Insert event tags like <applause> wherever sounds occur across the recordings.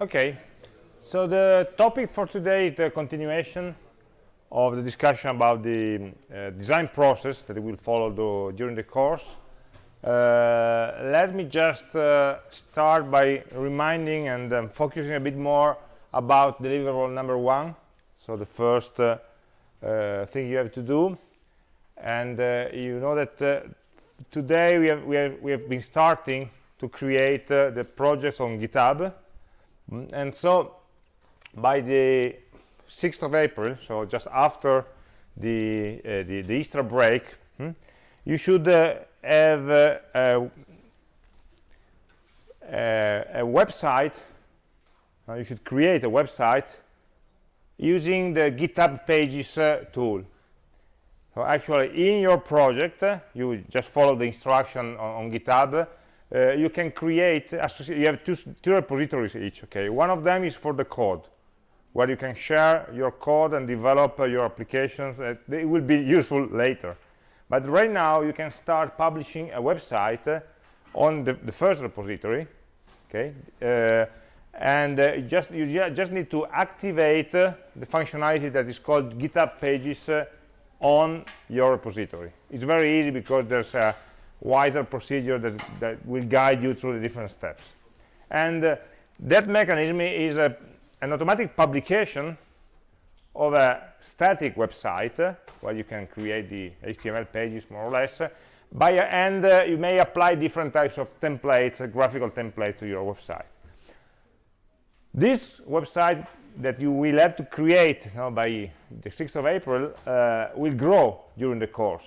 Okay, so the topic for today is the continuation of the discussion about the uh, design process that we will follow the, during the course. Uh, let me just uh, start by reminding and um, focusing a bit more about deliverable number one. So the first uh, uh, thing you have to do. And uh, you know that today we have, we, have, we have been starting to create the project on GitHub and so by the 6th of April, so just after the, uh, the, the, Easter break, hmm, you should uh, have uh, a, a, website, uh, you should create a website using the GitHub Pages uh, tool. So actually in your project, uh, you just follow the instruction on, on GitHub, uh, you can create you have two, two repositories each okay? One of them is for the code where you can share your code and develop uh, your applications uh, it will be useful later. But right now you can start publishing a website uh, on the, the, first repository okay? Uh, and uh, just you just need to activate the functionality that is called github pages on your repository. It's very easy because there's a wiser procedure that, that will guide you through the different steps. And uh, that mechanism is a, an automatic publication of a static website uh, where you can create the HTML pages more or less. Uh, by and uh, you may apply different types of templates, uh, graphical templates to your website. This website that you will have to create you know, by the 6th of April uh, will grow during the course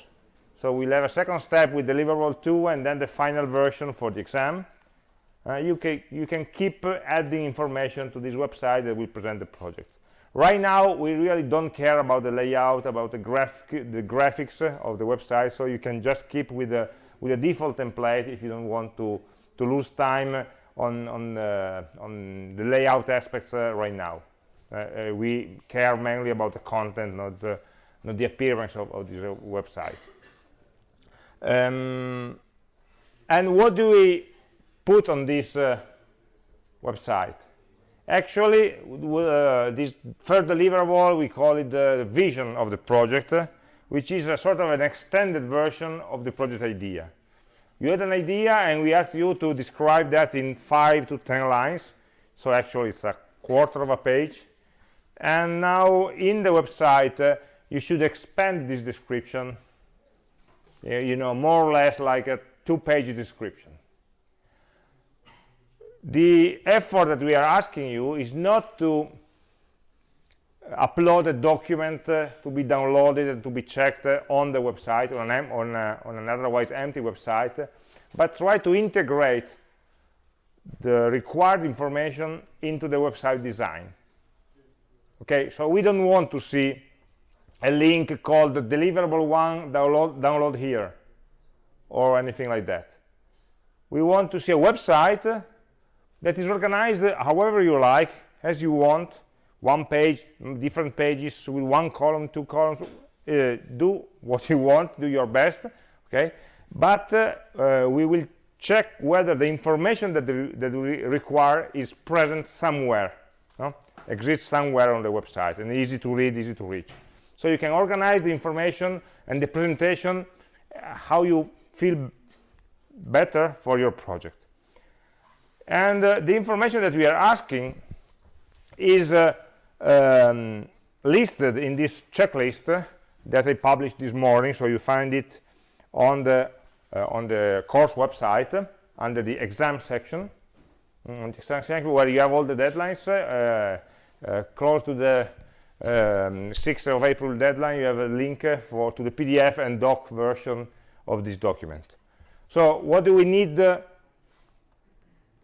so we'll have a second step with deliverable 2 and then the final version for the exam. Uh, you, can, you can keep uh, adding information to this website that will present the project. Right now, we really don't care about the layout, about the, graph the graphics uh, of the website, so you can just keep with the, with the default template if you don't want to, to lose time on, on, uh, on the layout aspects uh, right now. Uh, we care mainly about the content, not the, not the appearance of, of these websites. Um, and what do we put on this uh, website? Actually, uh, this first deliverable, we call it the vision of the project, uh, which is a sort of an extended version of the project idea. You had an idea, and we asked you to describe that in 5 to 10 lines. So actually, it's a quarter of a page. And now, in the website, uh, you should expand this description you know, more or less like a two-page description. The effort that we are asking you is not to upload a document uh, to be downloaded and to be checked uh, on the website, on an, on, uh, on an otherwise empty website, but try to integrate the required information into the website design. Okay, so we don't want to see a link called deliverable one download, download here or anything like that. We want to see a website that is organized however you like as you want. One page different pages with one column two columns uh, do what you want do your best okay? But uh, uh, we will check whether the information that, the, that we require is present somewhere no? exists somewhere on the website and easy to read easy to reach so you can organize the information and the presentation uh, how you feel better for your project. And uh, the information that we are asking is uh, um, listed in this checklist uh, that I published this morning. So you find it on the uh, on the course website uh, under the exam section. Mm, the exam section where you have all the deadlines close to the um, 6th of April deadline, you have a link for to the PDF and doc version of this document. So what do we need uh,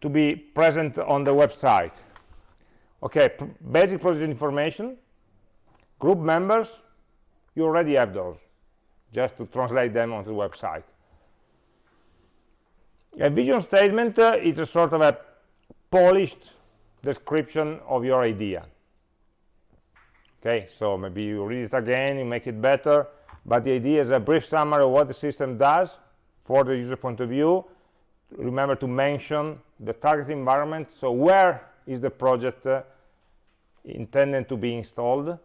to be present on the website? Okay, basic project information, group members, you already have those, just to translate them onto the website. A vision statement uh, is a sort of a polished description of your idea okay so maybe you read it again you make it better. But the idea is a brief summary of what the system does for the user point of view. Remember to mention the target environment. So where is the project uh, intended to be installed?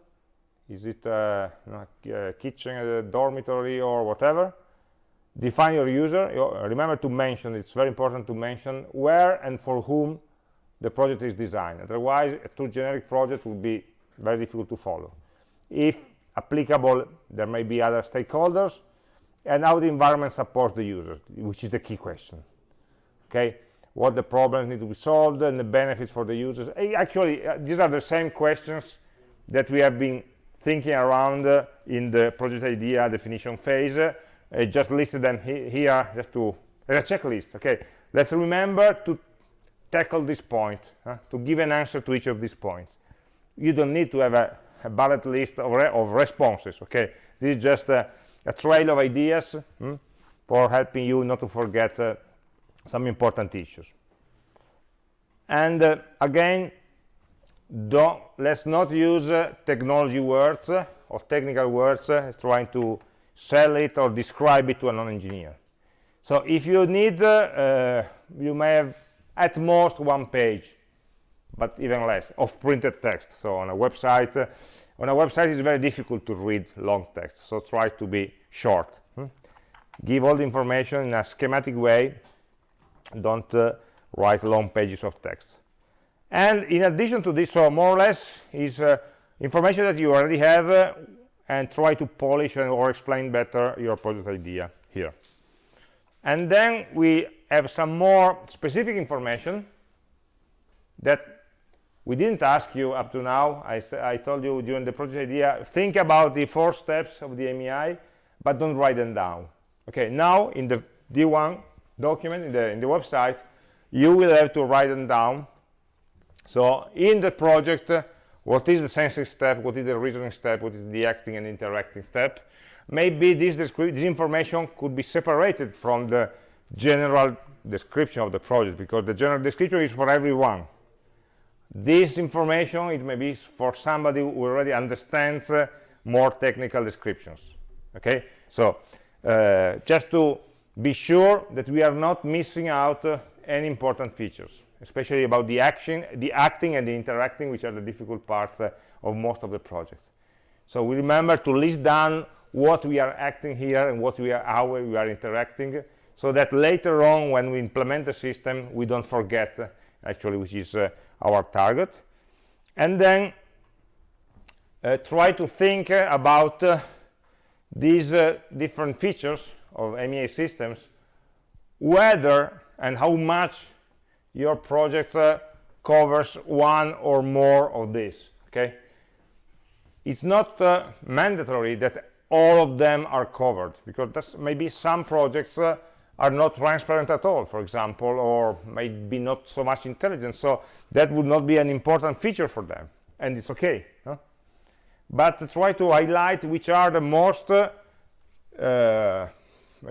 Is it uh, a kitchen a dormitory or whatever? Define your user. Remember to mention it's very important to mention where and for whom the project is designed. Otherwise a too generic project would be very difficult to follow. If applicable there may be other stakeholders and how the environment supports the user which is the key question okay? What the problems need to be solved and the benefits for the users. Actually uh, these are the same questions that we have been thinking around uh, in the project idea definition phase. Uh, I just listed them he here just to as a checklist okay? Let's remember to tackle this point to give an answer to each of these points you don't need to have a, a bullet list of, re of, responses okay? This is just a, a trail of ideas hmm, for helping you not to forget uh, some important issues. And uh, again don't let's not use uh, technology words uh, or technical words uh, trying to sell it or describe it to a non-engineer. So if you need uh, you may have at most one page but even less of printed text. So on a website uh, on a website it's very difficult to read long text so try to be short. Hmm? give all the information in a schematic way. Don't uh, write long pages of text. And in addition to this so more or less is uh, information that you already have uh, and try to polish and or explain better your project idea here. And then we have some more specific information that we didn't ask you up to now. I, I told you during the project idea think about the four steps of the AmI but don't write them down. Okay now in the D1 document in the in the website you will have to write them down. So in the project what is the sensing step? What is the reasoning step? What is the acting and interacting step? Maybe this, this information could be separated from the general description of the project because the general description is for everyone this information it may be for somebody who already understands uh, more technical descriptions okay so uh, just to be sure that we are not missing out uh, any important features especially about the action, the acting and the interacting, which are the difficult parts uh, of most of the projects. So we remember to list down what we are acting here and what we are, how we are interacting, so that later on, when we implement the system, we don't forget uh, actually which is uh, our target. And then uh, try to think uh, about uh, these different features of AmI systems, whether and how much your project uh, covers one or more of these okay it's not uh, mandatory that all of them are covered because that's maybe some projects uh, are not transparent at all for example or maybe not so much intelligent. So that would not be an important feature for them and it's okay but try to highlight which are the most uh, uh,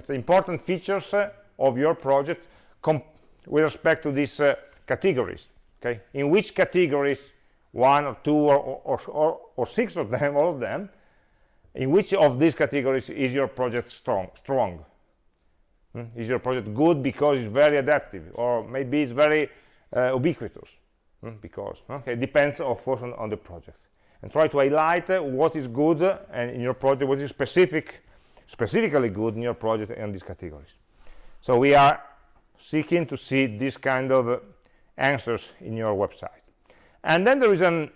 important features uh, of your project with respect to these uh, categories okay? In which categories one or two or, or, or, or, six of them all of them in which of these categories is your project strong strong hmm? is your project good because it's very adaptive? Or maybe it's very uh, ubiquitous? Hmm? because okay it depends of course on, on, the project. And try to highlight uh, what is good and in your project what is specific specifically good in your project and these categories. So we are seeking to see this kind of uh, answers in your website. And then there is an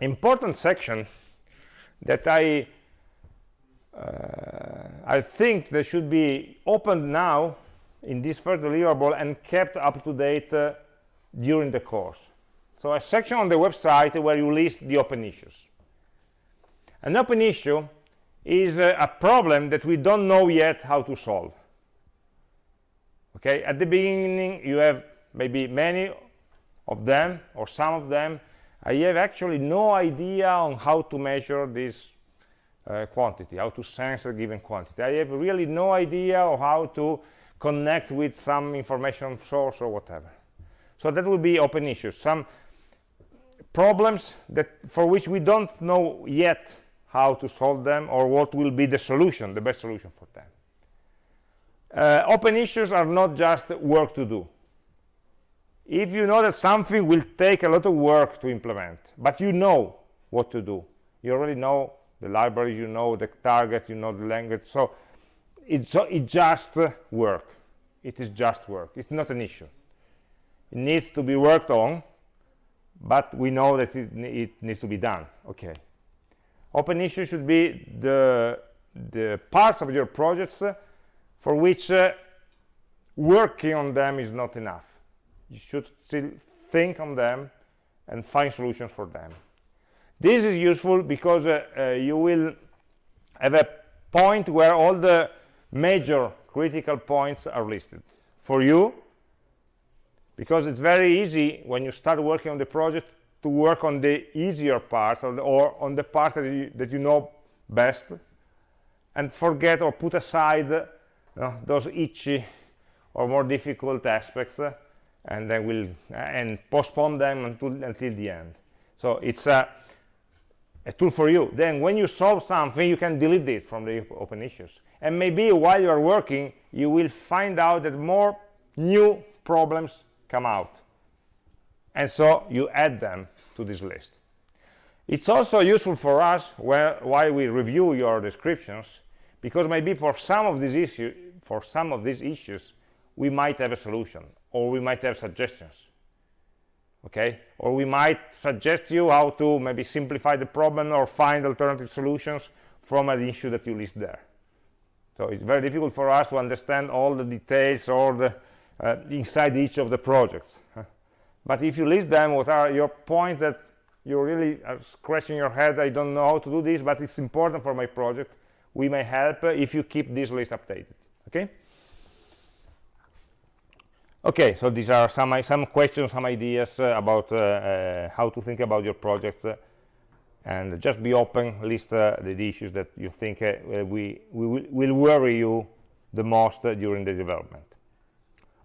important section that I uh, I think they should be opened now in this first deliverable and kept up to date uh, during the course. So a section on the website where you list the open issues. An open issue is uh, a problem that we don't know yet how to solve. Okay at the beginning you have maybe many of them or some of them. I have actually no idea on how to measure this uh, quantity how to sense a given quantity. I have really no idea of how to connect with some information source or whatever. So that would be open issues. Some problems that for which we don't know yet how to solve them or what will be the solution the best solution for them. Uh, open issues are not just work to do. If you know that something will take a lot of work to implement but you know what to do you already know the library you know the target you know the language. So it's it just work. It is just work. It's not an issue. It needs to be worked on but we know that it, it needs to be done. Okay. Open issue should be the the parts of your projects uh, for which uh, working on them is not enough. You should still think on them and find solutions for them this is useful because uh, uh, you will have a point where all the major critical points are listed. For you because it's very easy when you start working on the project to work on the easier parts or, the, or on the parts that you, that you know best and forget or put aside know, those itchy or more difficult aspects uh, and then we'll uh, and postpone them until until the end. So it's a, a tool for you. Then when you solve something you can delete it from the open issues. And maybe while you're working you will find out that more new problems come out. And so you add them to this list. It's also useful for us where, while we review your descriptions because maybe for some of these issues for some of these issues we might have a solution or we might have suggestions okay? Or we might suggest you how to maybe simplify the problem or find alternative solutions from an issue that you list there. So it's very difficult for us to understand all the details or the uh, inside each of the projects. <laughs> But if you list them what are your points that you really are scratching your head i don't know how to do this but it's important for my project. We may help if you keep this list updated okay okay so these are some some questions some ideas uh, about uh, uh, how to think about your project uh, and just be open list uh, the issues that you think uh, we, we will, will, worry you the most during the development.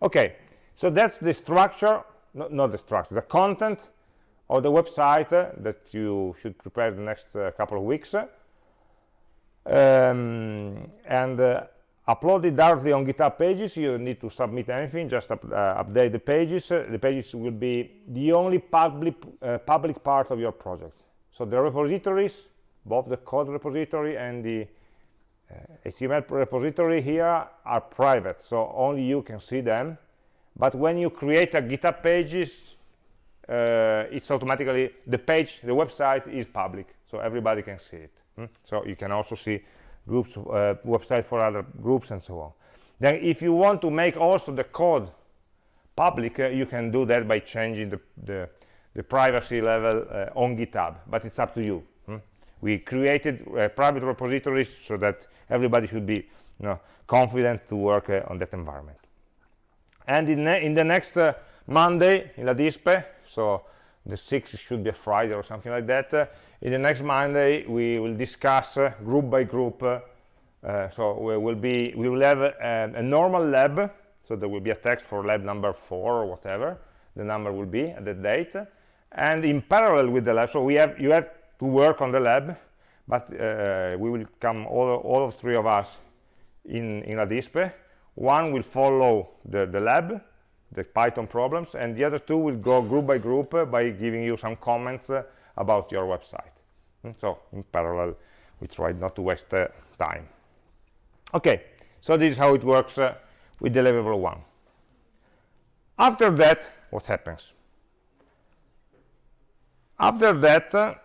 Okay so that's the structure no, not the structure the content of the website that you should prepare the next couple of weeks. Um, and upload it directly on github pages. You don't need to submit anything just up, uh, update the pages. Uh, the pages will be the only public uh, public part of your project. So the repositories both the code repository and the html uh, repository here are private so only you can see them. But when you create a github pages uh, it's automatically the page the website is public so everybody can see it. Hmm? so you can also see groups uh, website for other groups and so on then if you want to make also the code public uh, you can do that by changing the, the, the privacy level uh, on github but it's up to you hmm? we created uh, private repositories so that everybody should be you know, confident to work uh, on that environment and in, in the next uh, monday in LADISPE so the 6th should be a friday or something like that. In the next monday we will discuss uh, group by group uh, uh, so we will be we will have a, a, normal lab. So there will be a text for lab number four or whatever the number will be at the date. And in parallel with the lab so we have you have to work on the lab but uh, we will come all, all of three of us in in LADISPE one will follow the the lab the python problems and the other two will go group by group uh, by giving you some comments uh, about your website. Hmm, so in parallel we try not to waste uh, time. Okay so this is how it works uh, with deliverable one. After that what happens? After that uh,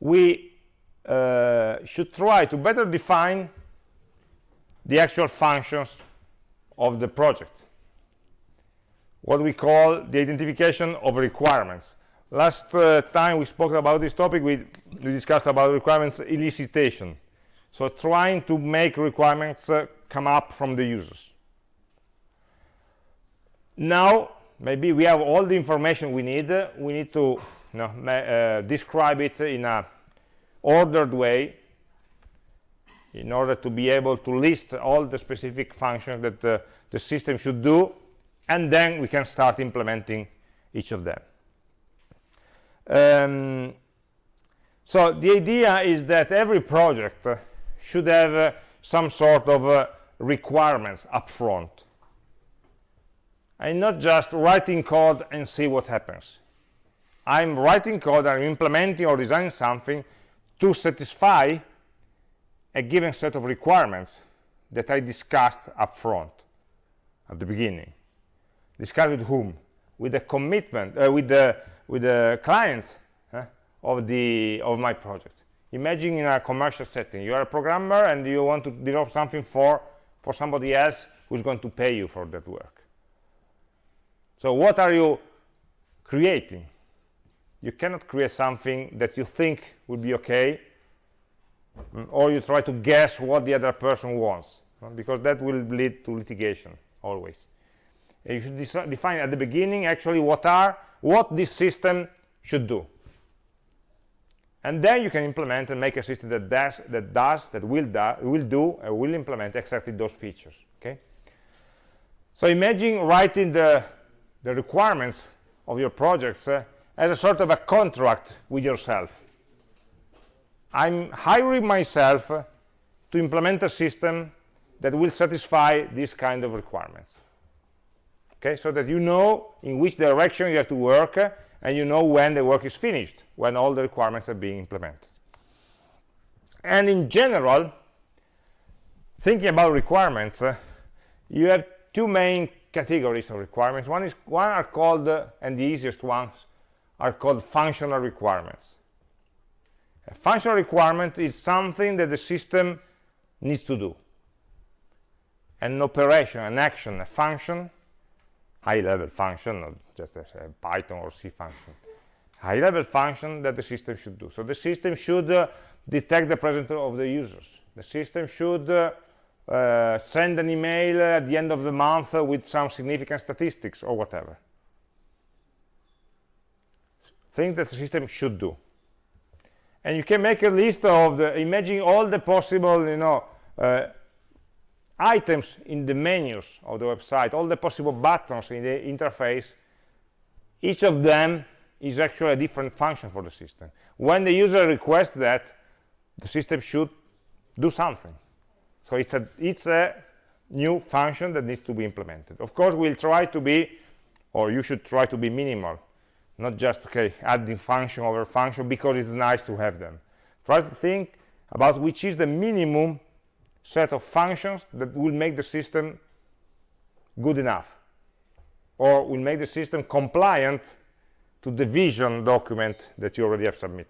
we uh, should try to better define the actual functions of the project what we call the identification of requirements. Last uh, time we spoke about this topic, we, we, discussed about requirements elicitation. So trying to make requirements uh, come up from the users. Now, maybe we have all the information we need. Uh, we need to you know, uh, describe it in a ordered way in order to be able to list all the specific functions that uh, the system should do and then we can start implementing each of them um, so the idea is that every project uh, should have uh, some sort of uh, requirements up front I'm not just writing code and see what happens. I'm writing code, I'm implementing or designing something to satisfy a given set of requirements that I discussed up front at the beginning. Discussed with whom? With the commitment, uh, with the with the client uh, of the of my project. Imagine in a commercial setting, you are a programmer and you want to develop something for for somebody else who's going to pay you for that work. So what are you creating? You cannot create something that you think will be okay, or you try to guess what the other person wants, because that will lead to litigation, always. And you should define at the beginning actually what are what this system should do. And then you can implement and make a system that does, that does, that will do, will do, and will implement exactly those features. Okay. So imagine writing the the requirements of your projects uh, as a sort of a contract with yourself. I'm hiring myself to implement a system that will satisfy these kind of requirements. Okay, so that you know in which direction you have to work and you know when the work is finished, when all the requirements are being implemented. And in general, thinking about requirements, uh, you have two main categories of requirements. One is one are called, uh, and the easiest ones are called functional requirements. A functional requirement is something that the system needs to do. An operation, an action, a function, high-level function, not just a Python or C function, high-level function that the system should do. So the system should uh, detect the presence of the users. The system should uh, uh, send an email at the end of the month with some significant statistics or whatever. Things that the system should do. And you can make a list of the, imagine all the possible, you know, uh, items in the menus of the website, all the possible buttons in the interface, each of them is actually a different function for the system. When the user requests that, the system should do something. So it's a, it's a new function that needs to be implemented. Of course, we'll try to be, or you should try to be minimal, not just okay, adding function over function because it's nice to have them. Try to think about which is the minimum set of functions that will make the system good enough or will make the system compliant to the vision document that you already have submitted.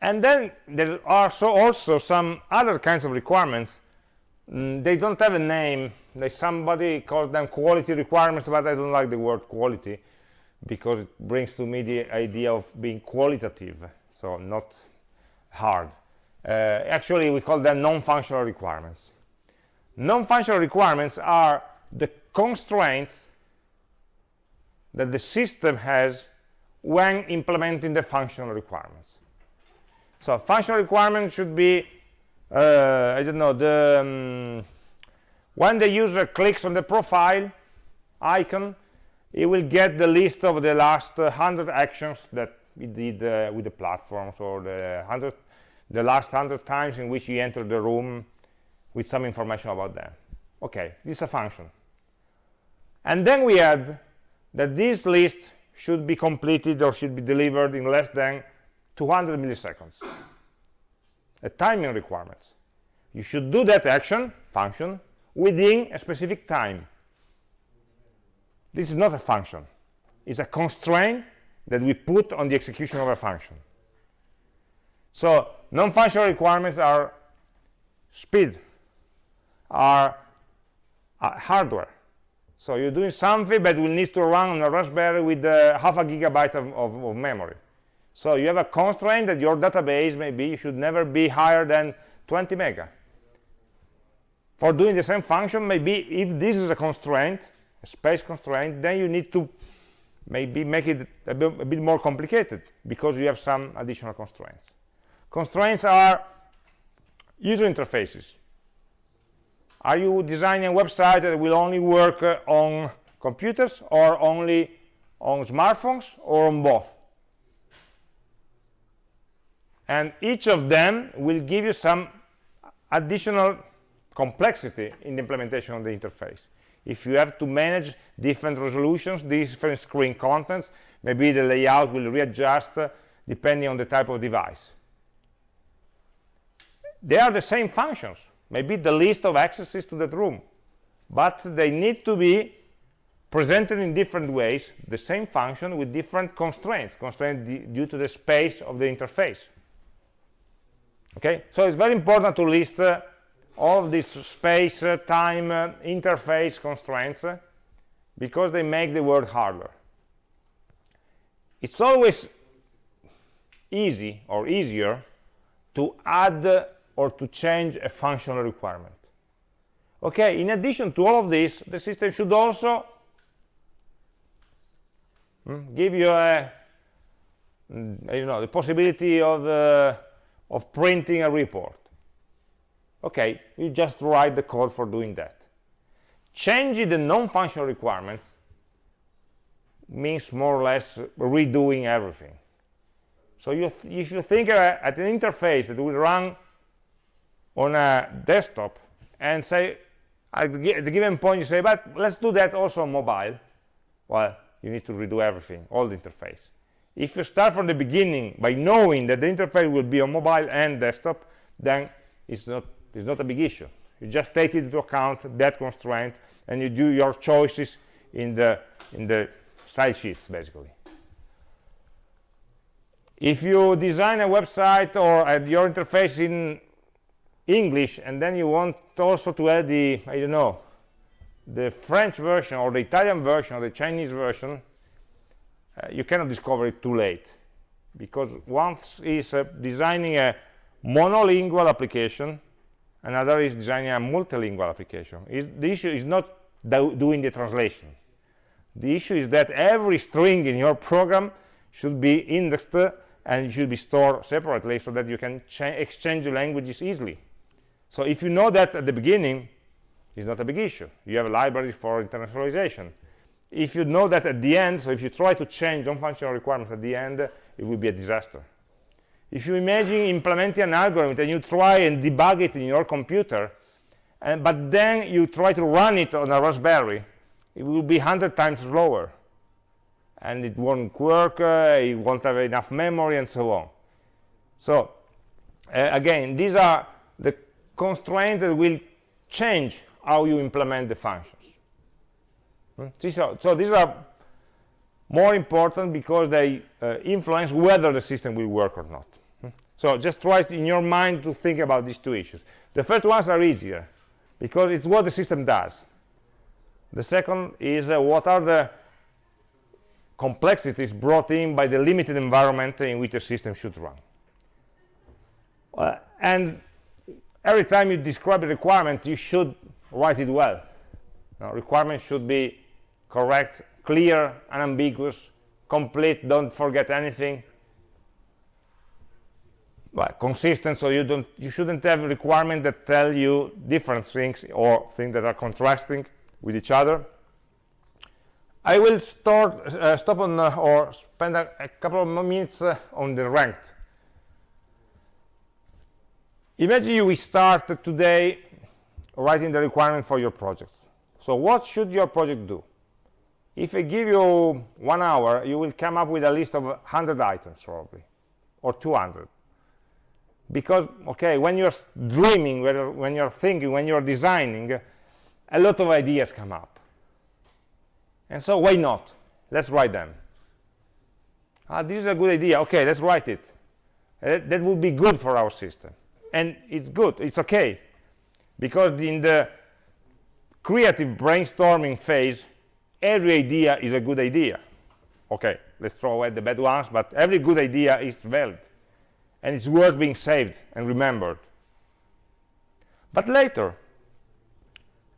And then there are so also some other kinds of requirements. Mm, they don't have a name. Somebody calls them quality requirements, but I don't like the word quality because it brings to me the idea of being qualitative, so not hard. Uh, actually, we call them non-functional requirements. Non-functional requirements are the constraints that the system has when implementing the functional requirements. So functional requirements should be, uh, I don't know, the um, when the user clicks on the profile icon, he will get the list of the last uh, 100 actions that he did uh, with the platforms or the 100, the last 100 times in which he entered the room with some information about them. Okay, this is a function. And then we add that this list should be completed or should be delivered in less than 200 milliseconds a timing requirement you should do that action function within a specific time this is not a function. It's a constraint that we put on the execution of a function. So non-functional requirements are speed are uh, hardware. So you're doing something but will need to run on a raspberry with uh, half a gigabyte of, of, of memory. So you have a constraint that your database maybe should never be higher than 20 mega. For doing the same function, maybe if this is a constraint, space constraint, then you need to maybe make it a bit, a bit more complicated because you have some additional constraints. Constraints are user interfaces. Are you designing a website that will only work uh, on computers or only on smartphones or on both? and each of them will give you some additional complexity in the implementation of the interface if you have to manage different resolutions different screen contents maybe the layout will readjust uh, depending on the type of device. They are the same functions. Maybe the list of accesses to that room. But they need to be presented in different ways the same function with different constraints constraints due to the space of the interface. Okay? So it's very important to list uh, all of these space uh, time uh, interface constraints uh, because they make the world harder it's always easy or easier to add or to change a functional requirement okay in addition to all of this the system should also Hmm? give you a mm, you know the possibility of uh, of printing a report okay you just write the code for doing that changing the non-functional requirements means more or less redoing everything so you if you think uh, at an interface that will run on a desktop and say at the given point you say but let's do that also on mobile well you need to redo everything, all the interface. If you start from the beginning by knowing that the interface will be on mobile and desktop, then it's not, it's not a big issue. You just take into account, that constraint, and you do your choices in the, in the style sheets, basically. If you design a website or add your interface in English, and then you want also to add the, I don't know, the French version or the Italian version or the Chinese version, uh, you cannot discover it too late because once is uh, designing a monolingual application, another is designing a multilingual application. the issue is not do doing the translation. The issue is that every string in your program should be indexed and should be stored separately so that you can exchange languages easily. So if you know that at the beginning, is not a big issue. You have a library for internationalization. If you know that at the end, so if you try to change non-functional requirements at the end, it will be a disaster. If you imagine implementing an algorithm and you try and debug it in your computer, and, but then you try to run it on a Raspberry, it will be 100 times slower. And it won't work, uh, it won't have enough memory, and so on. So, uh, again, these are the constraints that will change how you implement the functions. Hmm? So, so these are more important because they uh, influence whether the system will work or not. So just try in your mind to think about these two issues. The first ones are easier because it's what the system does. The second is uh, what are the complexities brought in by the limited environment in which the system should run. Uh, and every time you describe a requirement, you should write it well now, requirements should be correct clear unambiguous complete don't forget anything consistent so you don't you shouldn't have requirements that tell you different things or things that are contrasting with each other I will start, uh, stop on uh, or spend a, a, couple of minutes uh, on the ranked imagine you we start today writing the requirement for your projects. So what should your project do? If I give you one hour, you will come up with a list of 100 items probably, or 200. Because, okay, when you're dreaming, when you're thinking, when you're designing, a lot of ideas come up. And so why not? Let's write them. Ah, this is a good idea. Okay, let's write it. Uh, that would be good for our system. And it's good. It's okay because in the creative brainstorming phase every idea is a good idea. Okay let's throw away the bad ones but every good idea is valid. And it's worth being saved and remembered. But later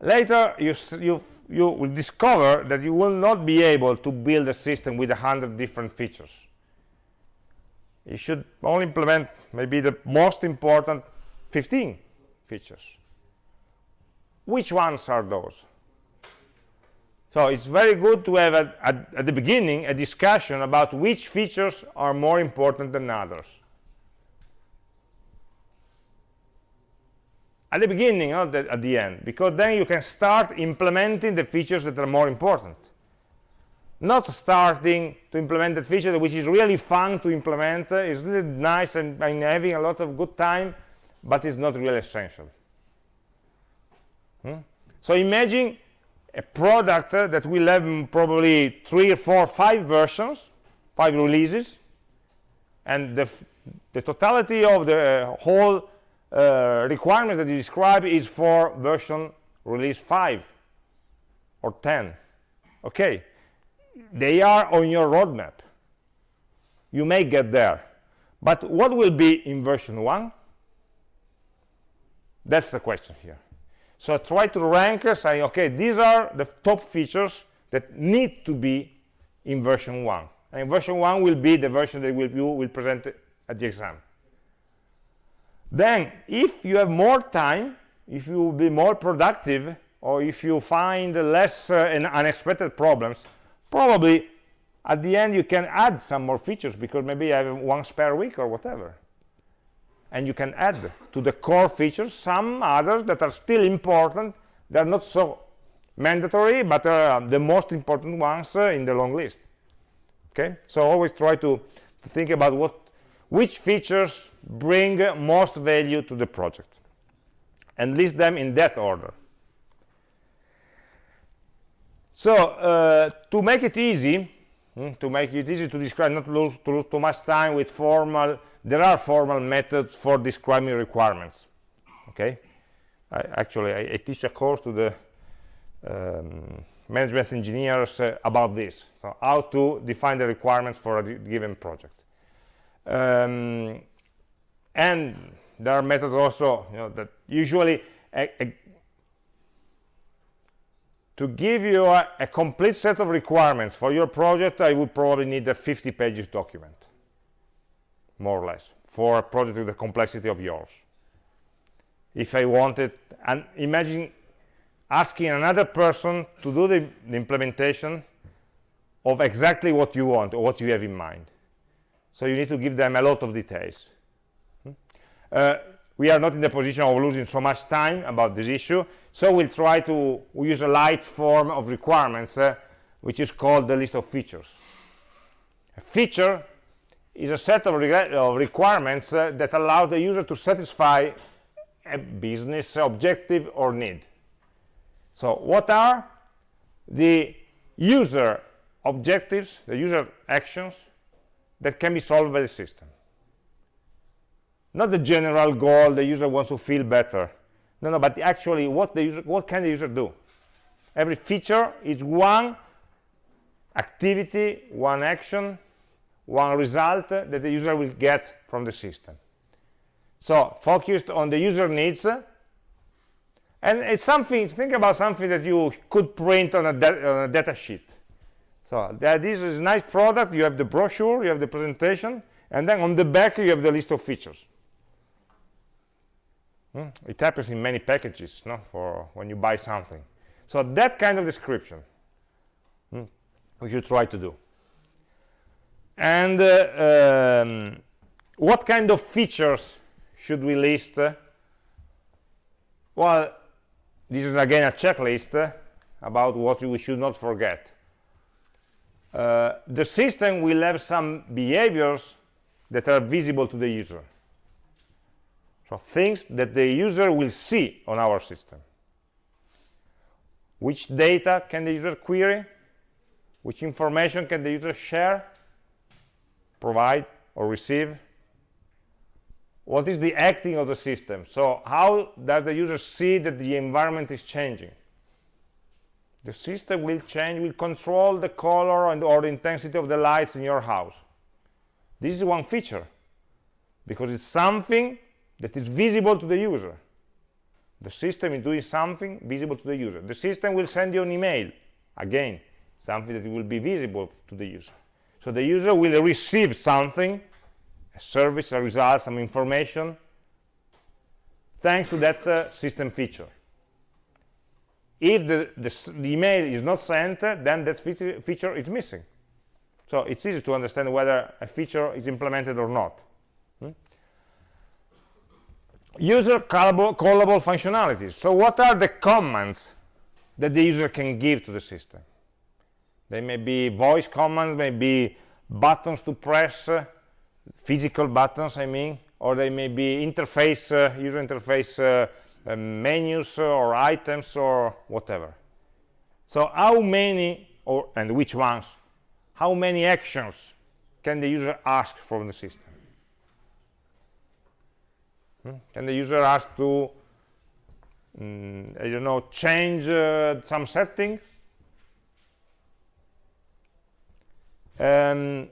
later you you you will discover that you will not be able to build a system with a hundred different features. You should only implement maybe the most important 15 features. Which ones are those so it's very good to have a, a, at the beginning a discussion about which features are more important than others at the beginning, not at the end, because then you can start implementing the features that are more important. Not starting to implement that feature which is really fun to implement, uh, is really nice and I'm having a lot of good time, but it's not really essential. Hmm? So imagine a product uh, that will have probably three or four, five versions, five releases, and the, the totality of the whole uh, requirements that you describe is for version release 5 or 10 okay. They are on your roadmap. You may get there. But what will be in version 1 that's the question here so I try to rank saying okay these are the top features that need to be in version 1 and version 1 will be the version that will, you will present at the exam. Then if you have more time if you will be more productive or if you find less uh, unexpected problems probably at the end you can add some more features because maybe you have one spare week or whatever and you can add to the core features some others that are still important they're not so mandatory but are the most important ones uh, in the long list. Okay? So always try to, to think about what which features bring most value to the project. And list them in that order. So uh, to make it easy hmm, to make it easy to describe not lose, to lose too much time with formal there are formal methods for describing requirements okay? I, actually I, I, teach a course to the um, management engineers uh, about this. So how to define the requirements for a given project. Um, and there are methods also you know, that usually a, a, to give you a, a, complete set of requirements for your project I would probably need a 50 pages document more or less for a project with the complexity of yours. If I wanted and imagine asking another person to do the, the implementation of exactly what you want or what you have in mind. So you need to give them a lot of details. Hmm? uh, we are not in the position of losing so much time about this issue so we'll try to we use a light form of requirements uh, which is called the list of features. A feature is a set of, of requirements uh, that allow the user to satisfy a business objective or need. So what are the user objectives the user actions that can be solved by the system? Not the general goal the user wants to feel better. No no but actually what the user what can the user do? Every feature is one activity one action one result that the user will get from the system. So focused on the user needs and it's something think about something that you could print on a, on a data sheet. So this is a nice product you have the brochure you have the presentation and then on the back you have the list of features. Hmm? it happens in many packages no? For when you buy something. So that kind of description hmm, we should try to do and uh, um, what kind of features should we list? Well this is again a checklist about what we should not forget. Uh, the system will have some behaviors that are visible to the user. So things that the user will see on our system. Which data can the user query? Which information can the user share provide or receive? What is the acting of the system? So how does the user see that the environment is changing? The system will change will control the color and or the intensity of the lights in your house. This is one feature because it's something that is visible to the user. The system is doing something visible to the user. The system will send you an email again something that will be visible to the user so the user will receive something a service a result some information thanks to that uh, system feature if the, the, the, email is not sent then that feature, is missing so it's easy to understand whether a feature is implemented or not hmm? user callable, callable functionalities. So what are the commands that the user can give to the system? They may be voice commands, may be buttons to press, uh, physical buttons, I mean, or they may be interface, uh, user interface uh, uh menus or items or whatever. So how many, or and which ones, how many actions can the user ask from the system? Hmm? Can the user ask to, um, I don't know, change uh, some setting? Um,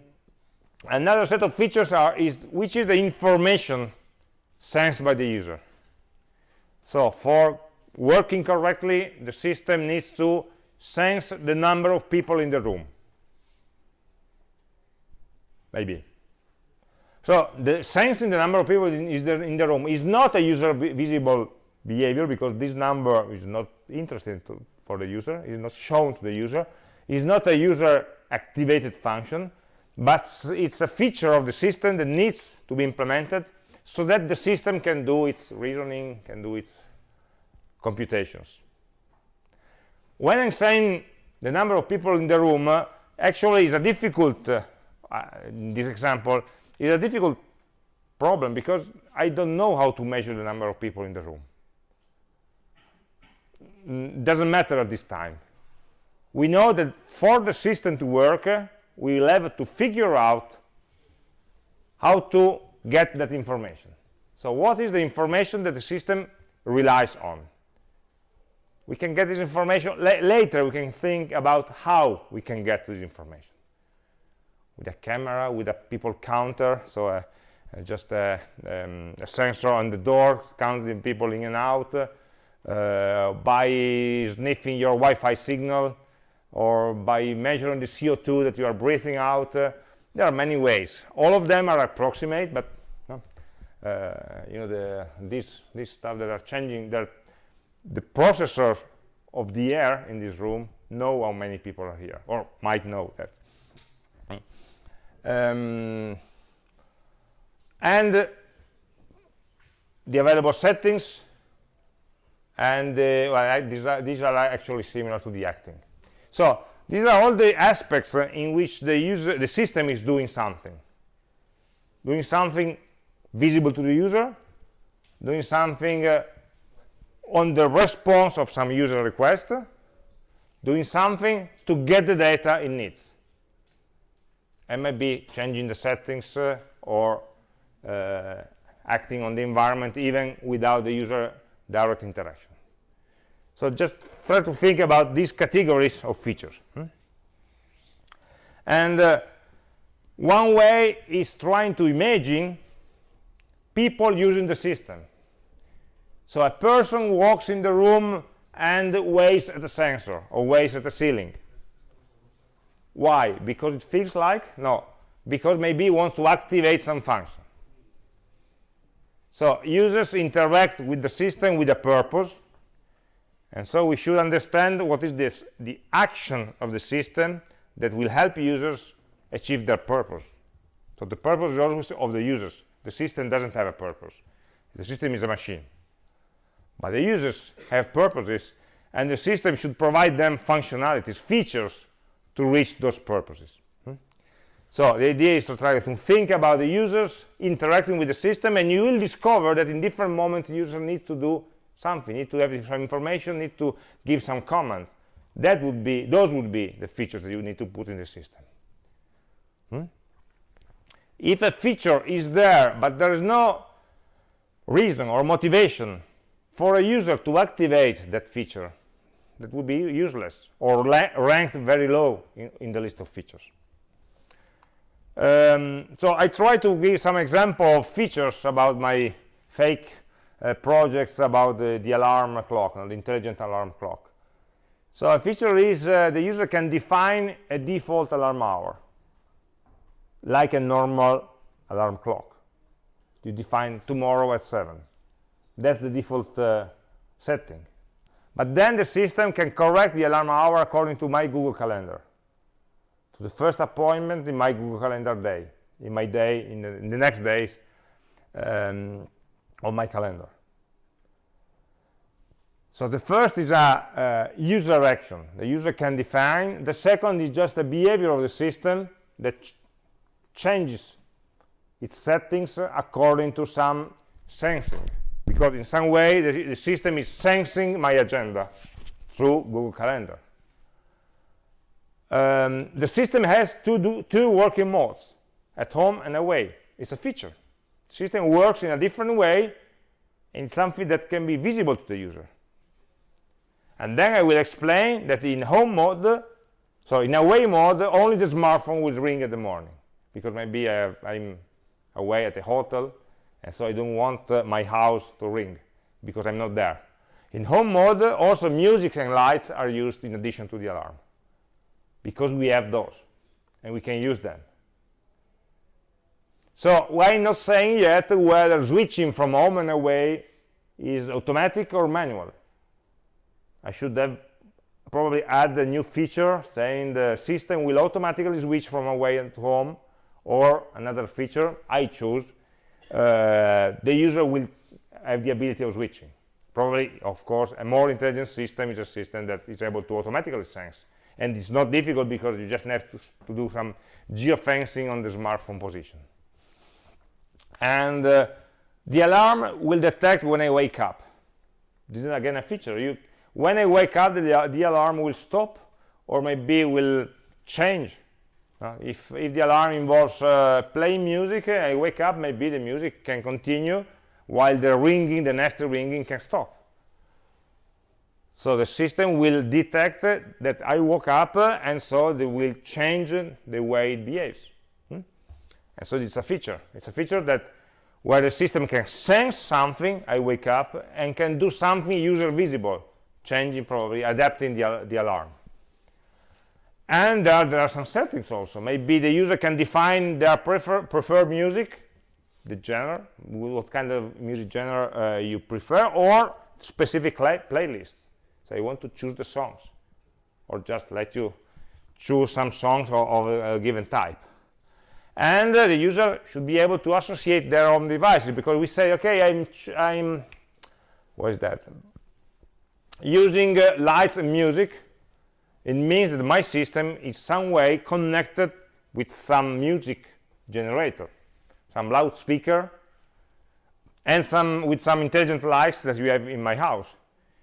another set of features are is which is the information sensed by the user. So for working correctly, the system needs to sense the number of people in the room. Maybe. So the sensing the number of people in, in the room is not a user visible behavior because this number is not interesting to, for the user, is not shown to the user, is not a user activated function, but it's a feature of the system that needs to be implemented so that the system can do its reasoning, can do its computations. When I'm saying the number of people in the room, uh, actually is a difficult, uh, in this example, is a difficult problem because I don't know how to measure the number of people in the room. Doesn't matter at this time. We know that for the system to work, uh, we will have to figure out how to get that information. So what is the information that the system relies on? We can get this information, la later we can think about how we can get this information with a camera, with a people counter, so uh, uh, just a, um, a, sensor on the door counting people in and out, uh, by sniffing your Wi-Fi signal, or by measuring the CO2 that you are breathing out. Uh, there are many ways. All of them are approximate, but uh, you know the this this stuff that are changing. That the processor of the air in this room know how many people are here, or might know that um, and the available settings and uh, well, these, are, these are actually similar to the acting so these are all the aspects in which the user the system is doing something doing something visible to the user doing something uh, on the response of some user request doing something to get the data it needs and maybe changing the settings uh, or uh, acting on the environment even without the user direct interaction. So just try to think about these categories of features. Hmm? And uh, one way is trying to imagine people using the system. So a person walks in the room and waves at the sensor or waves at the ceiling why? Because it feels like? No. Because maybe it wants to activate some function. So users interact with the system with a purpose. And so we should understand what is this, the action of the system that will help users achieve their purpose. So the purpose is always of the users. The system doesn't have a purpose. The system is a machine. But the users have purposes, and the system should provide them functionalities, features to reach those purposes. Hmm? So the idea is to try to think about the users interacting with the system, and you will discover that in different moments the user needs to do something, need to have some information, need to give some comment. That would be, those would be the features that you need to put in the system. Hmm? If a feature is there, but there is no reason or motivation for a user to activate that feature, that would be useless or ranked very low in, in, the list of features. Um, so I try to give some example of features about my fake uh, projects about the, the alarm clock, the intelligent alarm clock. So a feature is uh, the user can define a default alarm hour, like a normal alarm clock. You define tomorrow at 7. That's the default uh, setting. But then the system can correct the alarm hour according to my Google Calendar, to the first appointment in my Google Calendar day, in my day, in the, in the next days. Um, of my calendar. So the first is a user action. The user can define. The second is just a behavior of the system that ch changes its settings according to some sensing. Because in some way, the, the system is sensing my agenda through Google Calendar. Um, the system has two, do, two working modes, at home and away. It's a feature. System works in a different way in something that can be visible to the user. And then I will explain that in home mode, so in away mode, only the smartphone will ring in the morning because maybe I am away at a hotel and so I don't want uh, my house to ring because I'm not there. In home mode, also music and lights are used in addition to the alarm because we have those and we can use them. So I'm not saying yet whether switching from home and away is automatic or manual. I should have probably add a new feature saying the system will automatically switch from away and home or another feature I choose uh, the user will have the ability of switching. Probably of course a more intelligent system is a system that is able to automatically sense. And it's not difficult because you just have to, to do some geofencing on the smartphone position and uh, the alarm will detect when I wake up. This is again a feature. You when I wake up the, the alarm will stop or maybe will change. Uh, if, if the alarm involves uh, playing music I wake up maybe the music can continue while the ringing the next ringing can stop. So the system will detect that I woke up and so they will change the way it behaves and so it's a feature. It's a feature that where the system can sense something i wake up and can do something user visible changing probably adapting the, the alarm. And there, there are some settings also. Maybe the user can define their prefer, preferred music the genre what kind of music genre uh, you prefer or specific playlists. So you want to choose the songs or just let you choose some songs of, of a given type and uh, the user should be able to associate their own devices because we say okay i'm i'm what is that? Using uh, lights and music it means that my system is some way connected with some music generator some loudspeaker and some with some intelligent lights that you have in my house.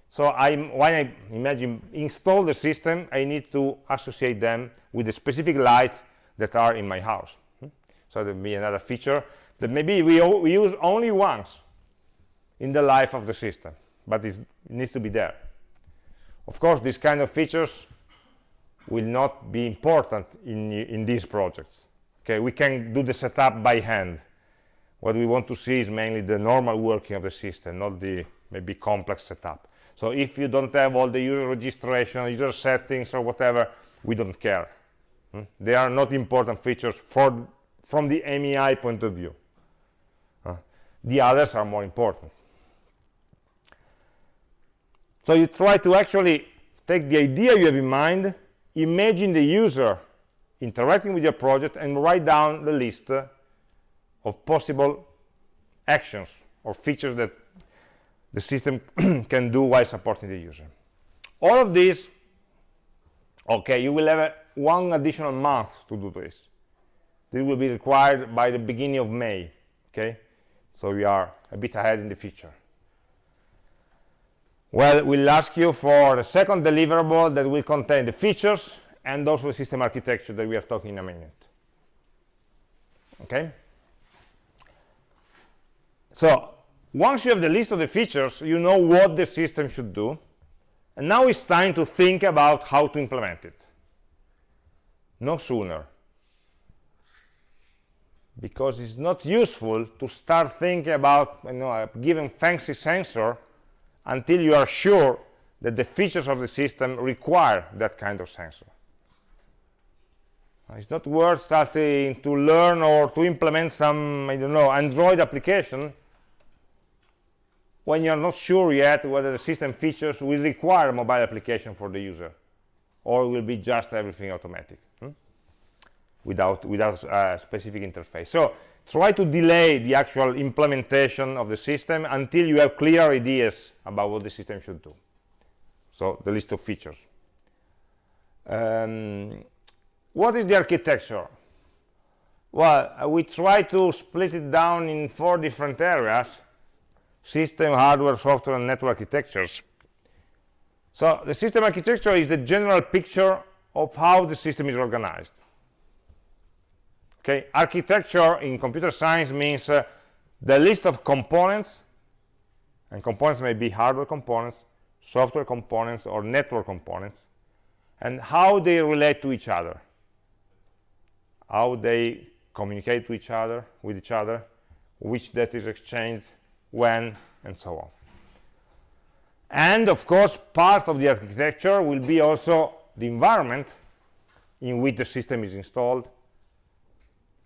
So I'm, when I imagine install the system I need to associate them with the specific lights that are in my house so there will be another feature that maybe we, we use only once in the life of the system but it needs to be there. Of course these kind of features will not be important in in these projects. Okay we can do the setup by hand. What we want to see is mainly the normal working of the system not the maybe complex setup. So if you don't have all the user registration user settings or whatever we don't care. Hmm? they are not important features for from the AmI point of view. Uh, the others are more important. So you try to actually take the idea you have in mind, imagine the user interacting with your project, and write down the list uh, of possible actions or features that the system <clears throat> can do while supporting the user. All of these, okay, you will have a, one additional month to do this this will be required by the beginning of May okay? So we are a bit ahead in the future. Well we'll ask you for the second deliverable that will contain the features and also the system architecture that we are talking in a minute okay? So once you have the list of the features you know what the system should do. And now it's time to think about how to implement it. No sooner because it's not useful to start thinking about you know, a given fancy sensor until you are sure that the features of the system require that kind of sensor. It's not worth starting to learn or to implement some, I don't know, Android application when you're not sure yet whether the system features will require a mobile application for the user or will be just everything automatic without without a specific interface. So try to delay the actual implementation of the system until you have clear ideas about what the system should do. So the list of features. Um, what is the architecture? Well uh, we try to split it down in four different areas system hardware software and network architectures. So the system architecture is the general picture of how the system is organized okay? Architecture in computer science means uh, the list of components and components may be hardware components software components or network components and how they relate to each other. How they communicate to each other with each other which data is exchanged when and so on. And of course part of the architecture will be also the environment in which the system is installed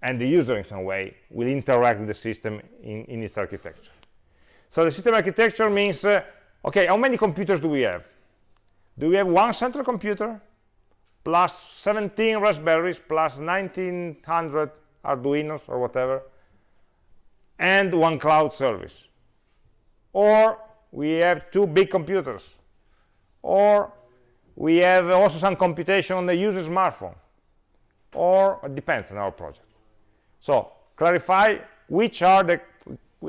and the user in some way will interact with the system in, in its architecture. So the system architecture means, uh, okay, how many computers do we have? Do we have one central computer plus 17 Raspberries plus 1900 Arduinos or whatever and one cloud service? Or we have two big computers? Or we have also some computation on the user smartphone? Or it depends on our project. So clarify which are the,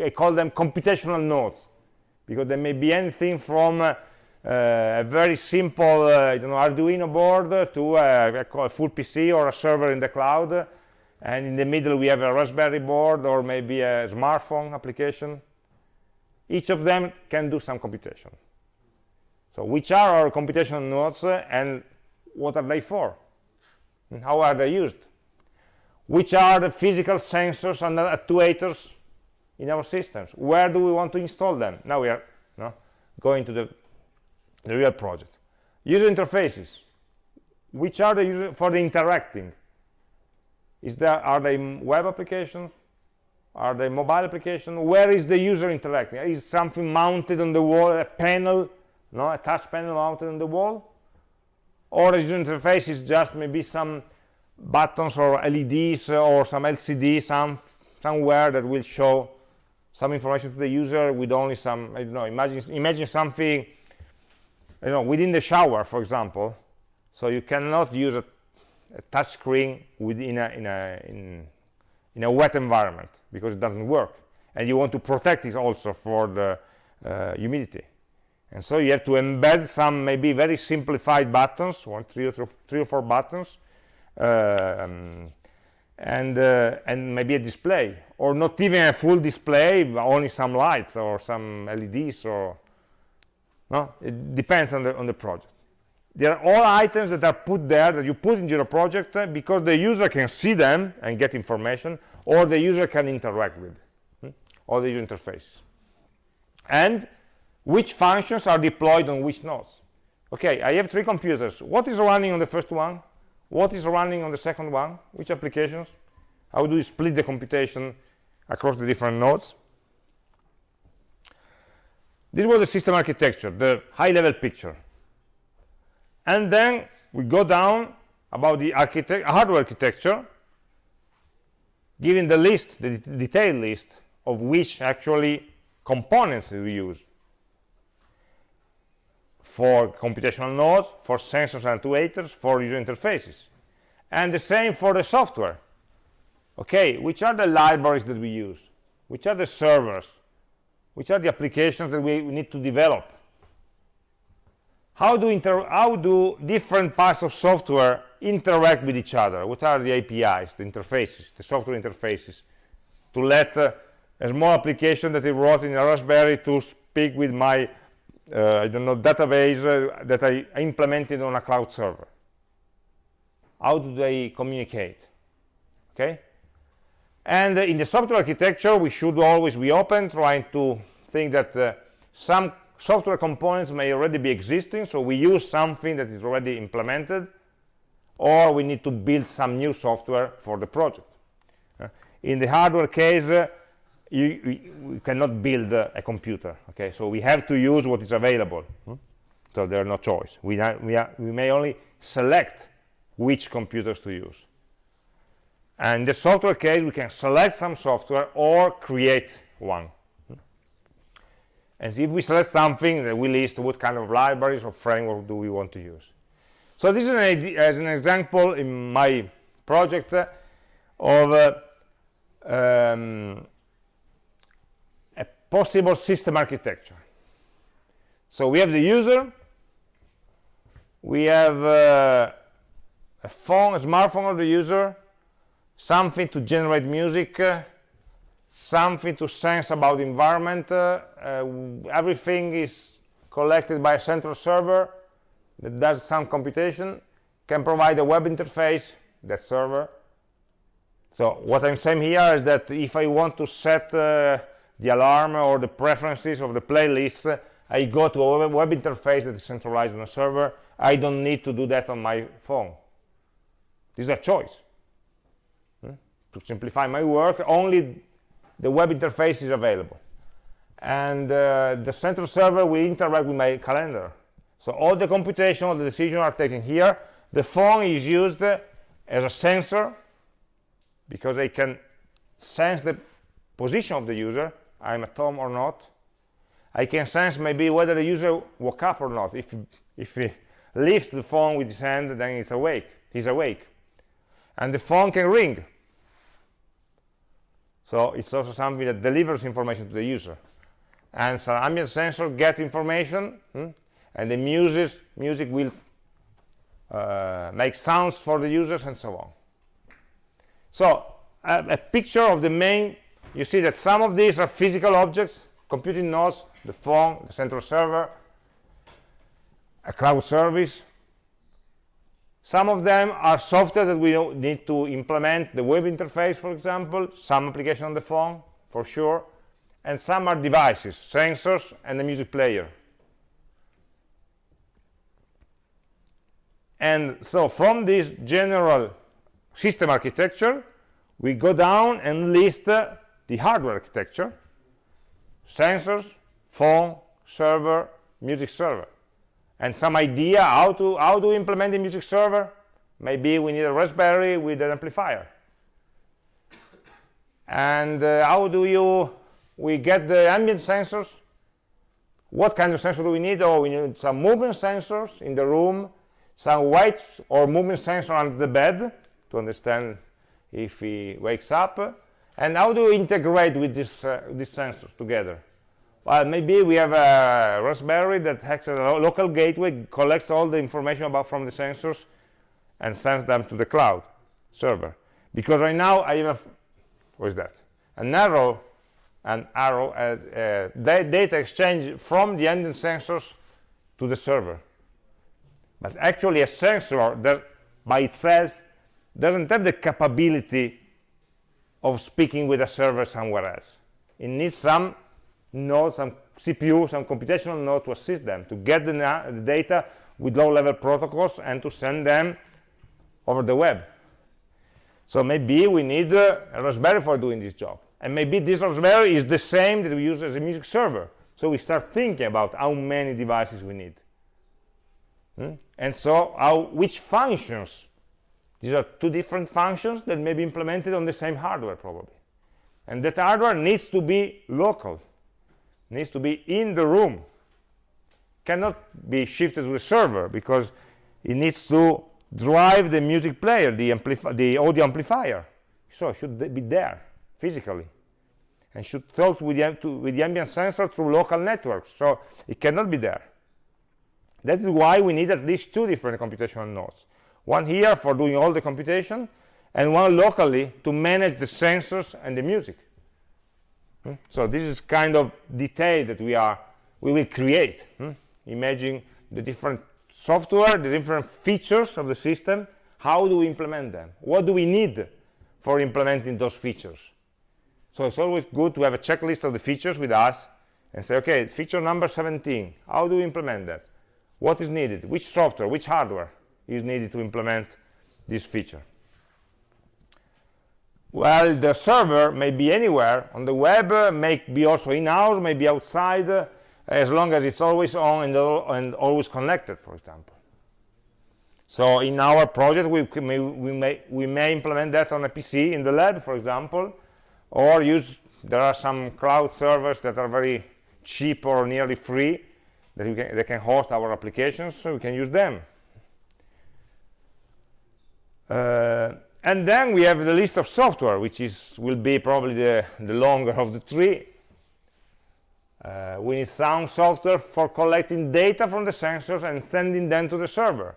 I call them computational nodes, because there may be anything from uh, uh, a very simple uh, you know, Arduino board to a, a, full PC or a server in the cloud, and in the middle we have a Raspberry board or maybe a smartphone application. Each of them can do some computation. So which are our computational nodes and what are they for? And how are they used? Which are the physical sensors and actuators in our systems. Where do we want to install them? Now we are no, going to the, the real project. User interfaces. Which are the user for the interacting? Is there are they web applications are they mobile application? Where is the user interacting? Is something mounted on the wall a panel no a touch panel mounted on the wall? Or user interface is just maybe some buttons or LEDs or some LCD some, somewhere that will show some information to the user with only some, I don't know, imagine, imagine something, you know, within the shower, for example. So you cannot use a, a touch screen within a, in, a, in, in a wet environment because it doesn't work. And you want to protect it also for the uh, humidity. And so you have to embed some maybe very simplified buttons, one, three or, three or four buttons, um, and uh, and maybe a display or not even a full display only some lights or some LEDs or no? It depends on the on the project. They are all items that are put there that you put into your project uh, because the user can see them and get information or the user can interact with hmm? all the user interfaces. And which functions are deployed on which nodes okay i have three computers. What is running on the first one what is running on the second one? Which applications? How do you split the computation across the different nodes? This was the system architecture the high level picture. And then we go down about the architect hardware architecture giving the list the detailed list of which actually components we use for computational nodes, for sensors and actuators, for user interfaces. And the same for the software. Okay, which are the libraries that we use? Which are the servers? Which are the applications that we, need to develop? How do, how do different parts of software interact with each other? What are the APIs, the interfaces, the software interfaces? To let uh, a small application that I wrote in a Raspberry to speak with my uh, I don't know, database uh, that I implemented on a cloud server. How do they communicate? Okay? And uh, in the software architecture, we should always be open, trying to think that uh, some software components may already be existing, so we use something that is already implemented, or we need to build some new software for the project. Uh, in the hardware case, uh, you, we, we cannot build uh, a computer okay? So we have to use what is available hmm? so there's no choice. We, we, are, we may only select which computers to use. And the software case we can select some software or create one and if we select something then we list what kind of libraries or framework do we want to use. So this is an, as an example in my project of uh, um, possible system architecture. So we have the user we have uh, a phone a smartphone of the user something to generate music uh, something to sense about the environment uh, uh, everything is collected by a central server that does some computation can provide a web interface that server. So what i'm saying here is that if i want to set uh, the alarm or the preferences of the playlist i go to a web interface that is centralized on a server. I don't need to do that on my phone. This is a choice. Hmm? to simplify my work only the web interface is available. And uh, the central server will interact with my calendar. So all the computation all the decisions are taken here. The phone is used as a sensor because I can sense the position of the user I'm at home or not. I can sense maybe whether the user woke up or not. If if he lifts the phone with his hand then he's awake. He's awake. And the phone can ring. So it's also something that delivers information to the user. And so ambient sensor gets information hmm, and the music music will uh, make sounds for the users and so on. So a, a picture of the main you see that some of these are physical objects computing nodes the phone the central server a cloud service some of them are software that we need to implement, the web interface, for example, some application on the phone, for sure, and some are devices, sensors, and the music player. And so from this general system architecture, we go down and list uh, the hardware architecture, sensors, phone, server, music server. And some idea how to how to implement the music server. Maybe we need a raspberry with an amplifier. And uh, how do you we get the ambient sensors? What kind of sensor do we need? Oh we need some movement sensors in the room some weight or movement sensor under the bed to understand if he wakes up and how do we integrate with this, uh, these sensors together well, maybe we have a Raspberry that has a local gateway, collects all the information about from the sensors and sends them to the cloud server. Because right now I have, what is that? An arrow, an arrow, uh, uh, data exchange from the ending sensors to the server. But actually a sensor that by itself doesn't have the capability of speaking with a server somewhere else. It needs some node, some CPU, some computational node to assist them, to get the, the data with low-level protocols and to send them over the web. So maybe we need uh, a Raspberry for doing this job. And maybe this Raspberry is the same that we use as a music server. So we start thinking about how many devices we need. Hmm? And so how, which functions, these are two different functions that may be implemented on the same hardware probably. And that hardware needs to be local needs to be in the room. Cannot be shifted to the server because it needs to drive the music player the, the audio amplifier. So it should be there physically. And should talk with the, to, with the ambient sensor through local networks. So it cannot be there. That is why we need at least two different computational nodes one here for doing all the computation and one locally to manage the sensors and the music Hmm? So this is kind of detail that we are we will create. Hmm? Imagine the different software, the different features of the system. How do we implement them? What do we need for implementing those features? So it's always good to have a checklist of the features with us and say, okay, feature number 17, how do we implement that? What is needed? Which software, which hardware is needed to implement this feature? well the server may be anywhere on the web uh, may be also in-house may be outside uh, as long as it's always on and, and, always connected for example So in our project, we may, we may we may implement that on a PC in the lab, for example, or use there are some cloud servers that are very cheap or nearly free that can, they can host our applications, so we can use them. Uh, and then we have the list of software, which is will be probably the, the longer of the three. Uh, we need sound software for collecting data from the sensors and sending them to the server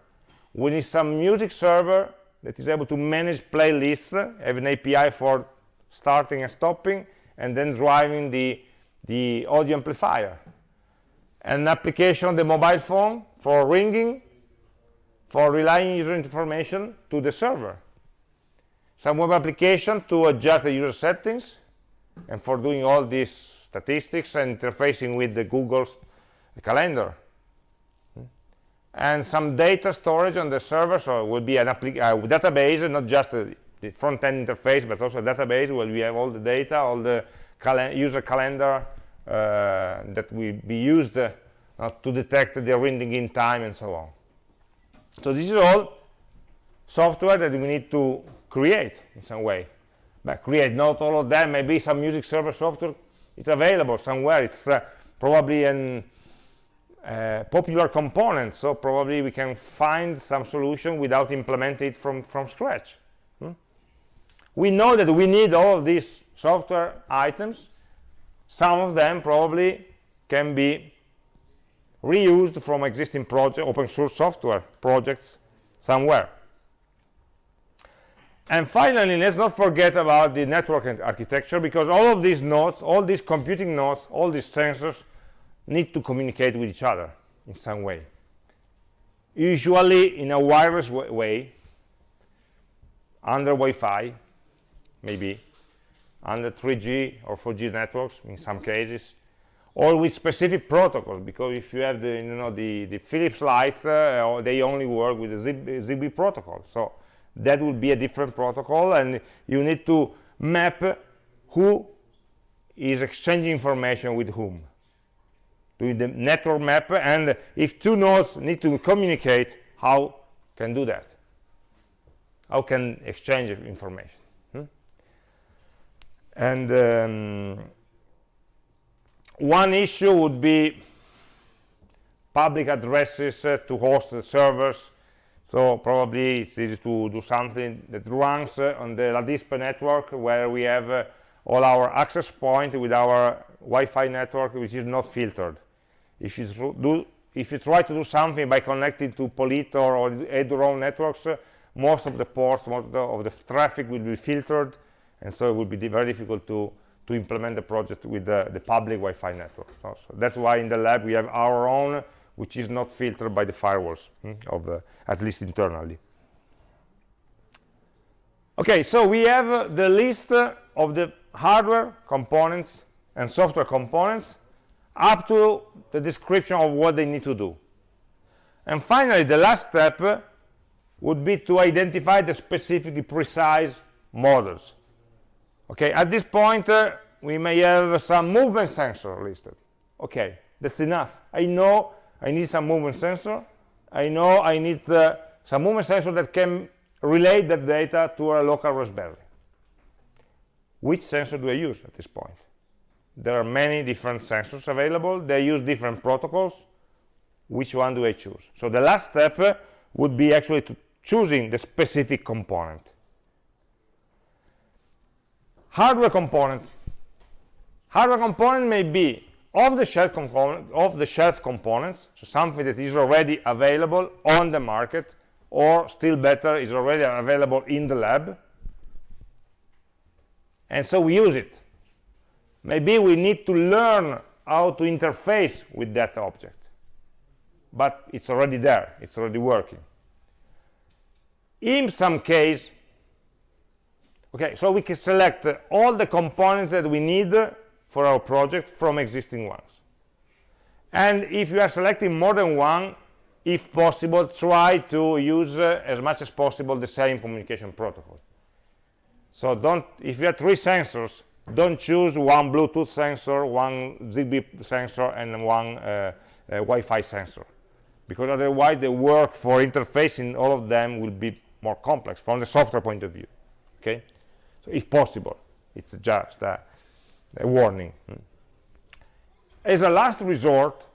we need some music server that is able to manage playlists have an api for starting and stopping and then driving the the audio amplifier an application on the mobile phone for ringing for relying user information to the server. Some web application to adjust the user settings and for doing all these statistics and interfacing with the google's calendar. And some data storage on the server so it will be an uh, database not just a, the front-end interface but also a database where we have all the data all the user calendar uh, that will be used uh, to detect the ringing in time and so on so this is all software that we need to create in some way. But create not all of them. Maybe some music server software is available somewhere. It's uh, probably an uh, popular component. So probably we can find some solution without implementing it from from scratch. Hmm? we know that we need all these software items. Some of them probably can be reused from existing project open source software projects somewhere. And finally let's not forget about the network architecture because all of these nodes all these computing nodes all these sensors need to communicate with each other in some way. Usually in a wireless way under Wi-Fi maybe under 3G or 4G networks in some cases or with specific protocols because if you have the you know the the Philips lights uh, they only work with the ZigBee protocol. So that would be a different protocol and you need to map who is exchanging information with whom. Doing the network map and if two nodes need to communicate how can do that? How can exchange information? Hmm? and um, one issue would be public addresses uh, to host the servers. So probably it's easy to do something that runs uh, on the LADISPE network where we have uh, all our access point with our Wi-Fi network which is not filtered. If you do if you try to do something by connecting to Polito or eduroam networks uh, most of the ports most of the, of the, traffic will be filtered and so it will be very difficult to to implement the project with the, the public Wi-Fi network so, that's why in the lab we have our own which is not filtered by the firewalls hmm, of the, at least internally. Okay so we have uh, the list uh, of the hardware components and software components up to the description of what they need to do. And finally the last step would be to identify the specific precise models okay at this point uh, we may have some movement sensor listed. Okay that's enough. I know i need some movement sensor. I know i need uh, some movement sensor that can relay that data to a local raspberry. Which sensor do i use at this point? There are many different sensors available. They use different protocols. Which one do i choose? So the last step uh, would be actually to choosing the specific component hardware component. Hardware component may be off the shelf component off the shelf components so something that is already available on the market or still better is already available in the lab. And so we use it. Maybe we need to learn how to interface with that object but it's already there it's already working. In some case okay so we can select all the components that we need for our project from existing ones. And if you are selecting more than one if possible try to use uh, as much as possible the same communication protocol. So don't if you have three sensors don't choose one Bluetooth sensor, one ZigBee sensor, and one uh, uh, Wi-Fi sensor. because otherwise the work for interfacing all of them will be more complex from the software point of view okay so if possible it's just a, a warning hmm. as a last resort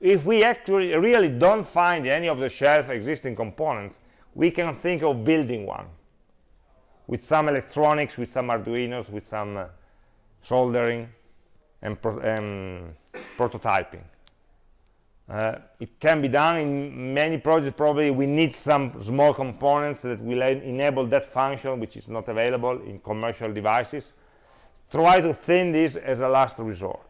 if we actually really don't find any of the shelf existing components we can think of building one with some electronics with some arduinos with some uh, soldering and, pro um, prototyping uh, it can be done in many projects. Probably we need some small components that will enable that function which is not available in commercial devices. Try to thin this as a last resort.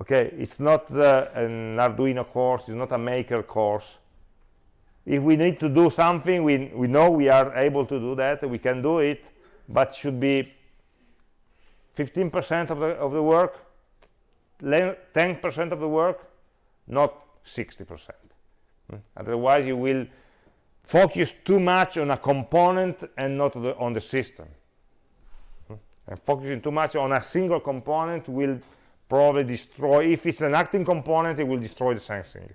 Okay? It's not uh, an arduino course. It's not a maker course. If we need to do something we we know we are able to do that. We can do it but should be 15 percent of the of the work 10 percent of the work not 60 percent. Hmm? otherwise you will focus too much on a component and not on the system. Hmm? and focusing too much on a single component will probably destroy if it's an acting component it will destroy the sensing.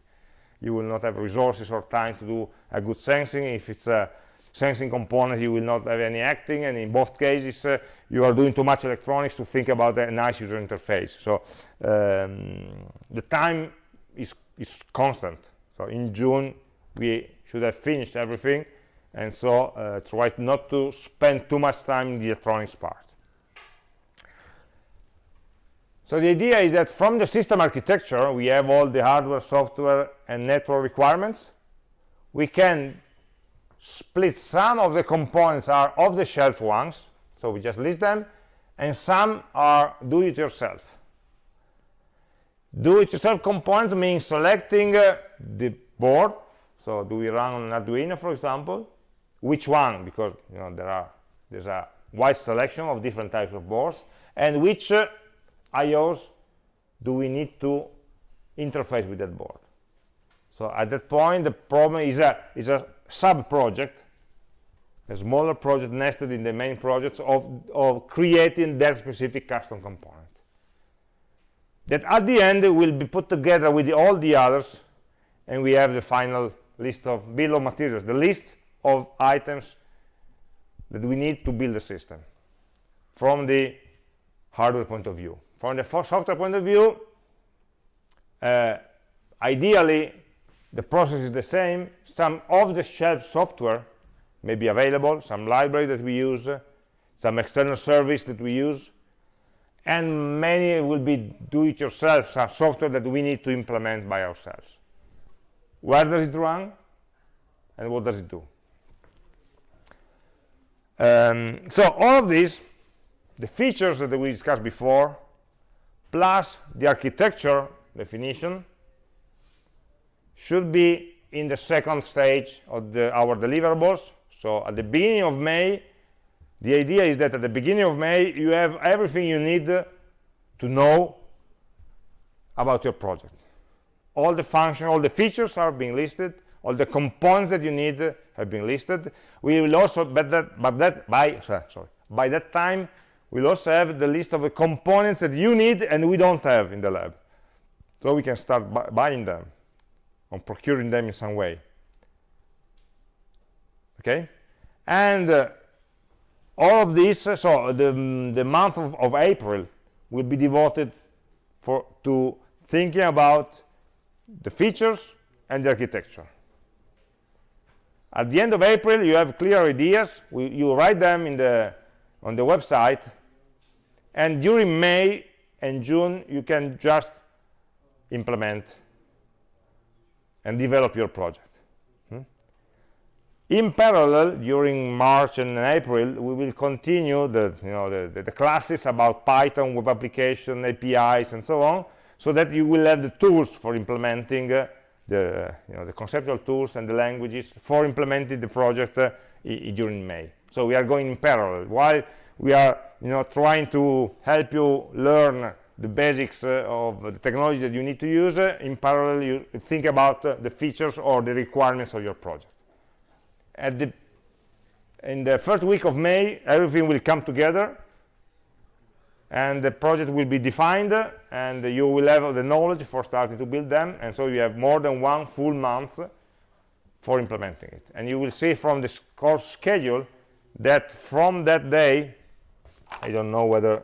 You will not have resources or time to do a good sensing. If it's a sensing component you will not have any acting. And in both cases uh, you are doing too much electronics to think about a nice user interface. So um, the time is, is constant so in June we should have finished everything and so uh, try not to spend too much time in the electronics part so the idea is that from the system architecture, we have all the hardware, software, and network requirements. We can split some of the components are off-the-shelf ones, so we just list them, and some are do-it-yourself. Do-it-yourself components means selecting uh, the board. So do we run Arduino, for example? Which one? Because you know there are there's a wide selection of different types of boards, and which uh, IOs do we need to interface with that board? So at that point, the problem is a, is a sub-project, a smaller project nested in the main project of, of creating that specific custom component. That at the end will be put together with the, all the others, and we have the final list of bill of materials, the list of items that we need to build the system from the hardware point of view. From the software point of view uh, ideally the process is the same. Some off-the-shelf software may be available some library that we use some external service that we use and many will be do-it-yourself software that we need to implement by ourselves. Where does it run and what does it do? Um, so all of these the features that we discussed before plus the architecture definition should be in the second stage of the, our deliverables. So at the beginning of May the idea is that at the beginning of May you have everything you need to know about your project. All the functions all the features are being listed all the components that you need have been listed. We will also but that but that by <laughs> sorry by that time we'll also have the list of the components that you need and we don't have in the lab. So we can start bu buying them or procuring them in some way. Okay? And uh, all of this so the, mm, the month of, of, April will be devoted for to thinking about the features and the architecture. At the end of April you have clear ideas. We, you write them in the on the website. And during May and June you can just implement and develop your project? In parallel during March and April we will continue the you know the, the, the, classes about Python web application APIs and so on so that you will have the tools for implementing uh, the you know the conceptual tools and the languages for implementing the project uh, during May. So we are going in parallel. While we are you know trying to help you learn the basics uh, of the technology that you need to use uh, in parallel you think about uh, the features or the requirements of your project at the in the first week of May everything will come together and the project will be defined and you will have the knowledge for starting to build them. And so you have more than one full month for implementing it. And you will see from this course schedule that from that day I don't know whether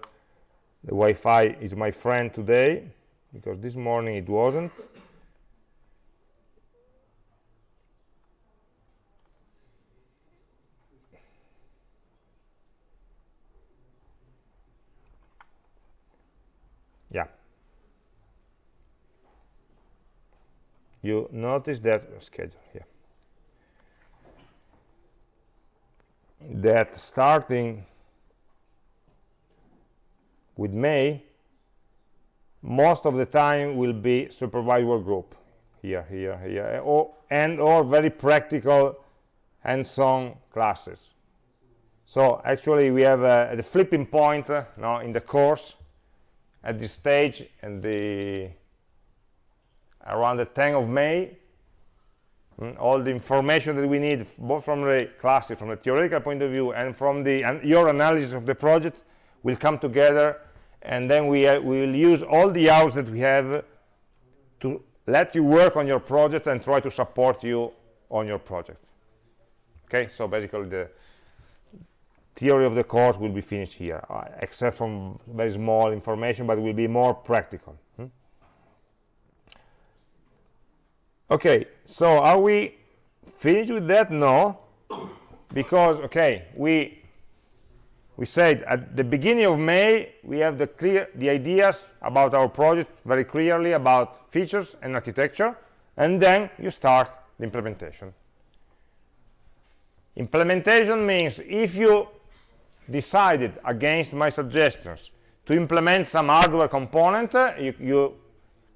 the Wi-Fi is my friend today because this morning it wasn't you notice that schedule here. That starting with May most of the time will be supervised work group. Here here here. Or, and or very practical hands-on classes. So actually we have uh, the flipping point uh, now in the course at this stage and the around the 10th of May mm, all the information that we need both from the classes from the theoretical point of view and from the and your analysis of the project will come together and then we, uh, we will use all the hours that we have to let you work on your project and try to support you on your project okay so basically the theory of the course will be finished here uh, except from very small information but will be more practical hmm? Okay so are we finished with that? No. Because okay we we said at the beginning of May we have the clear the ideas about our project very clearly about features and architecture and then you start the implementation. Implementation means if you decided against my suggestions to implement some hardware component you, you,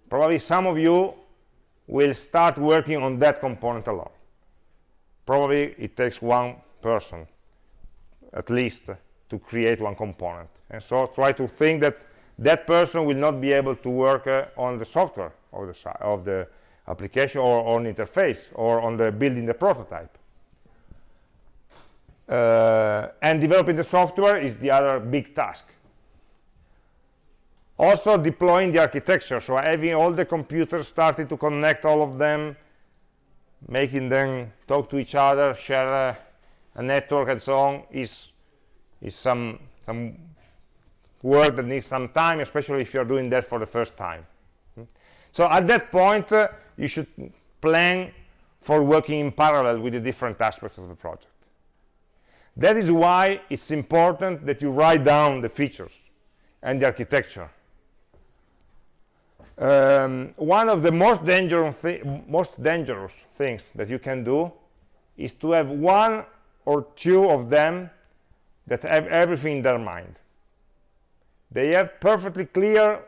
probably some of you will start working on that component alone probably it takes one person at least to create one component. And so try to think that that person will not be able to work uh, on the software of the, of the application or on interface or on the building the prototype. Uh, and developing the software is the other big task also deploying the architecture. So having all the computers starting to connect all of them making them talk to each other share a, a network and so on is is some some work that needs some time especially if you're doing that for the first time. Hmm? so at that point uh, you should plan for working in parallel with the different aspects of the project. That is why it's important that you write down the features and the architecture um, one of the most dangerous most dangerous things that you can do is to have one or two of them that have everything in their mind. They have perfectly clear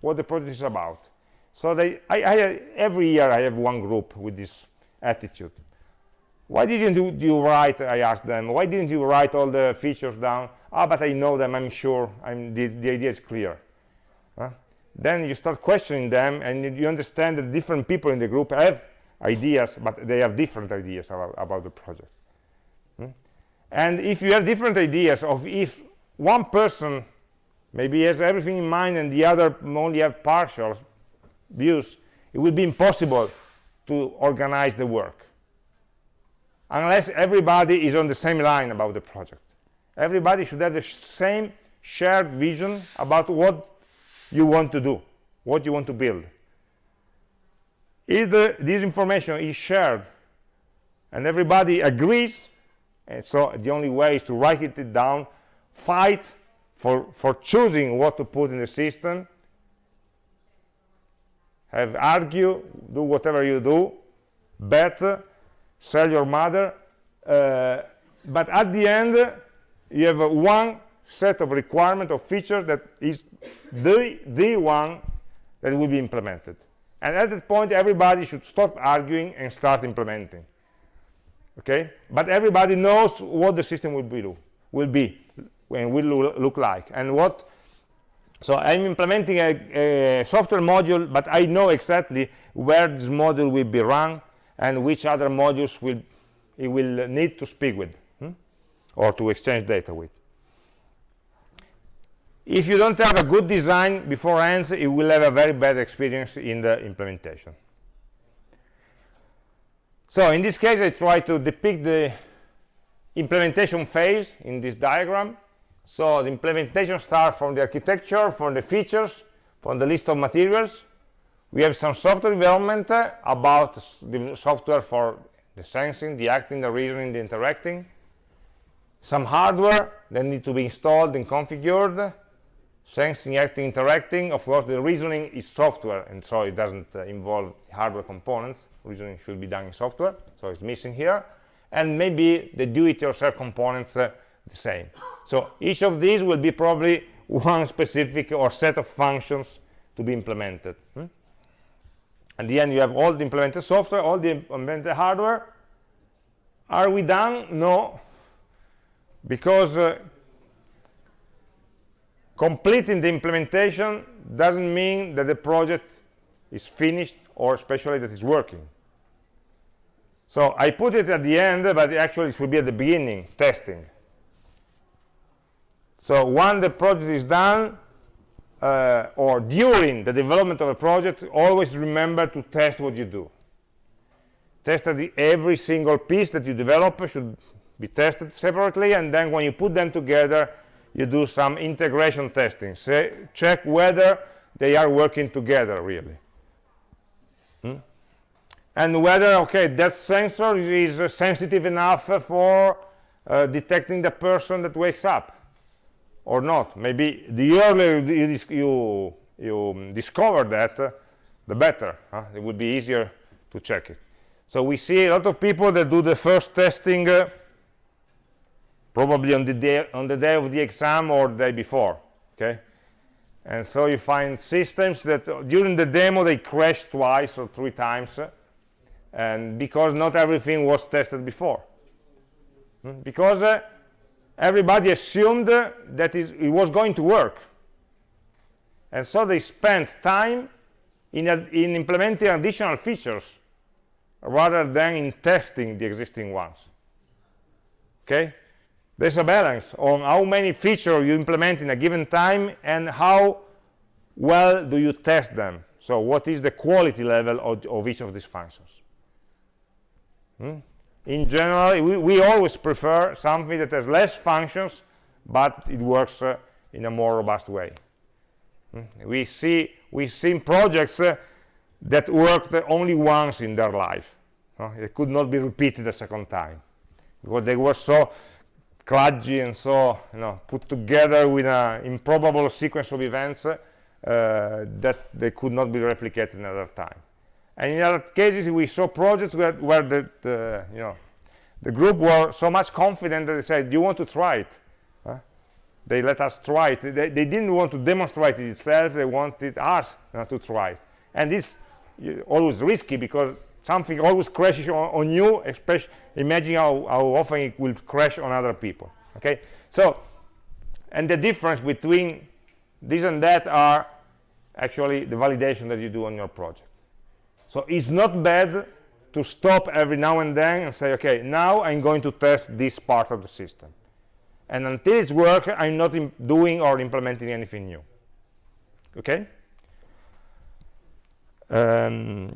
what the project is about. So they I, I, every year i have one group with this attitude. Why didn't you, you, write i asked them why didn't you write all the features down? Ah but i know them i'm sure I'm, the, the idea is clear. Huh? Then you start questioning them and you understand that different people in the group have ideas but they have different ideas about, about the project. Hmm? and if you have different ideas of if one person maybe has everything in mind and the other only have partial views it will be impossible to organize the work. Unless everybody is on the same line about the project. Everybody should have the sh same shared vision about what you want to do what you want to build. If the, this information is shared and everybody agrees and so the only way is to write it down fight for for choosing what to put in the system have argue do whatever you do bet sell your mother uh, but at the end you have one set of requirement of features that is the the one that will be implemented. And at that point everybody should stop arguing and start implementing. Okay? But everybody knows what the system will be will be and will look like. And what so i'm implementing a, a software module but i know exactly where this module will be run and which other modules will it will need to speak with hmm? or to exchange data with if you don't have a good design beforehand you will have a very bad experience in the implementation. So in this case I try to depict the implementation phase in this diagram. So the implementation starts from the architecture from the features from the list of materials. We have some software development uh, about the software for the sensing the acting the reasoning the interacting. Some hardware that need to be installed and configured sensing, acting, interacting. Of course, the reasoning is software, and so it doesn't uh, involve hardware components. Reasoning should be done in software, so it's missing here. And maybe the do-it-yourself components uh, the same. So each of these will be probably <laughs> one specific or set of functions to be implemented. Hmm? At the end, you have all the implemented software, all the implemented hardware. Are we done? No, because uh, completing the implementation doesn't mean that the project is finished or especially that it's working. So I put it at the end but actually it should be at the beginning testing. So when the project is done uh, or during the development of a project always remember to test what you do. Test the, every single piece that you develop should be tested separately and then when you put them together you do some integration testing say check whether they are working together really hmm? and whether okay that sensor is uh, sensitive enough for uh, detecting the person that wakes up or not maybe the earlier you you, you discover that uh, the better huh? it would be easier to check it so we see a lot of people that do the first testing uh, probably on the day on the day of the exam or the day before okay? And so you find systems that uh, during the demo they crash twice or three times uh, and because not everything was tested before. Hmm? because uh, everybody assumed that it was going to work. And so they spent time in, in implementing additional features rather than in testing the existing ones. Okay there's a balance on how many features you implement in a given time and how well do you test them. So what is the quality level of, of each of these functions? Hmm? in general we, we, always prefer something that has less functions but it works uh, in a more robust way. Hmm? we see we see projects uh, that worked only once in their life. It could not be repeated a second time because they were so kludgy and so you know put together with an improbable sequence of events uh, that they could not be replicated another time. And in other cases we saw projects where, where the, the, you know the group were so much confident that they said do you want to try it? Huh? they let us try it. They, they, didn't want to demonstrate it itself. They wanted us to try it. And this always risky because something always crashes on, on you especially imagine how, how often it will crash on other people okay? So and the difference between this and that are actually the validation that you do on your project. So it's not bad to stop every now and then and say okay now i'm going to test this part of the system. And until it's work i'm not doing or implementing anything new. Okay? Um,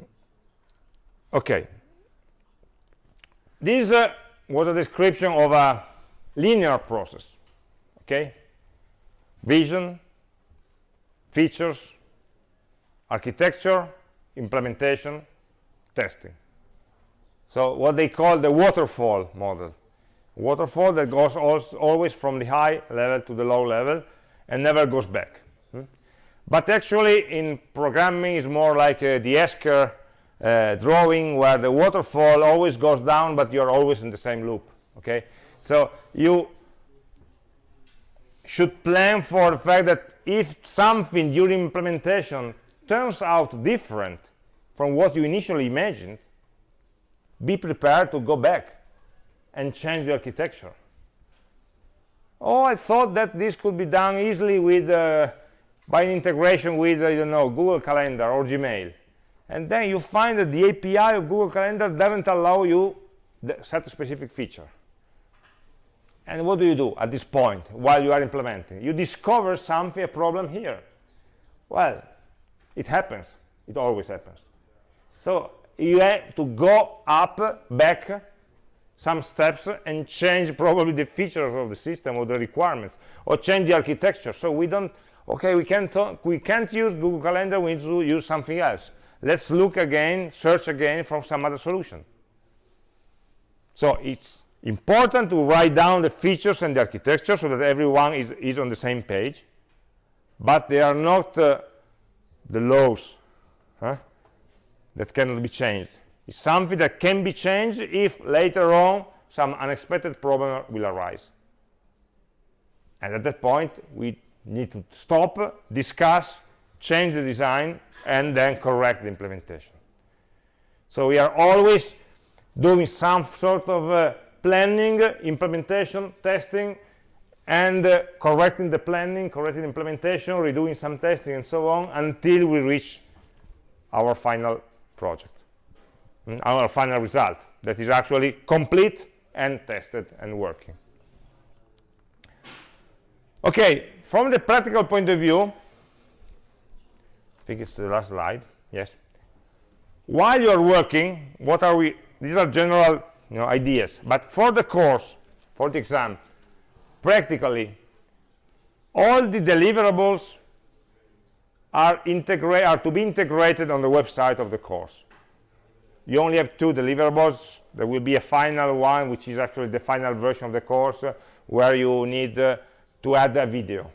okay. This uh, was a description of a linear process okay? Vision features architecture implementation testing. So what they call the waterfall model. Waterfall that goes always from the high level to the low level and never goes back. Hmm? but actually in programming is more like uh, the Escher uh, drawing where the waterfall always goes down but you're always in the same loop okay? So you should plan for the fact that if something during implementation turns out different from what you initially imagined be prepared to go back and change the architecture. Oh i thought that this could be done easily with uh, by integration with i don't know google calendar or gmail and then you find that the API of Google Calendar doesn't allow you the set a specific feature. and what do you do at this point while you are implementing? You discover something a problem here. Well it happens. It always happens. So you have to go up back some steps and change probably the features of the system or the requirements or change the architecture. So we don't okay we can't we can't use google calendar we need to use something else let's look again search again for some other solution so it's important to write down the features and the architecture so that everyone is, is on the same page but they are not uh, the laws huh, that cannot be changed It's something that can be changed if later on some unexpected problem will arise. And at that point, we need to stop, discuss, change the design, and then correct the implementation. So we are always doing some sort of uh, planning, implementation, testing, and uh, correcting the planning, correcting implementation, redoing some testing, and so on, until we reach our final project. Mm, our final result that is actually complete and tested and working. Okay, from the practical point of view, think it's the last slide, yes. While you're working, what are we, these are general you know, ideas, but for the course, for the exam, practically, all the deliverables are, are to be integrated on the website of the course you only have two deliverables there will be a final one which is actually the final version of the course uh, where you need uh, to add a video?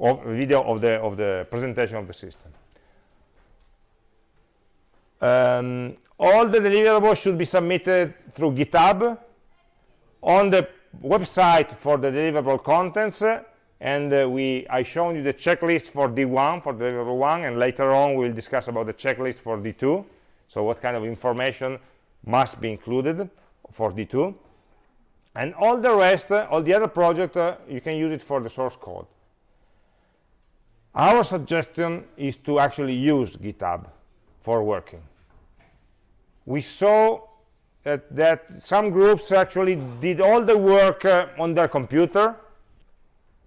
Of video of the of the presentation of the system um, all the deliverables should be submitted through github on the website for the deliverable contents uh, and uh, we I shown you the checklist for D1 for deliverable 1 and later on we'll discuss about the checklist for D2 so what kind of information must be included for D2. And all the rest, uh, all the other project, uh, you can use it for the source code. Our suggestion is to actually use GitHub for working. We saw that, that some groups actually did all the work uh, on their computer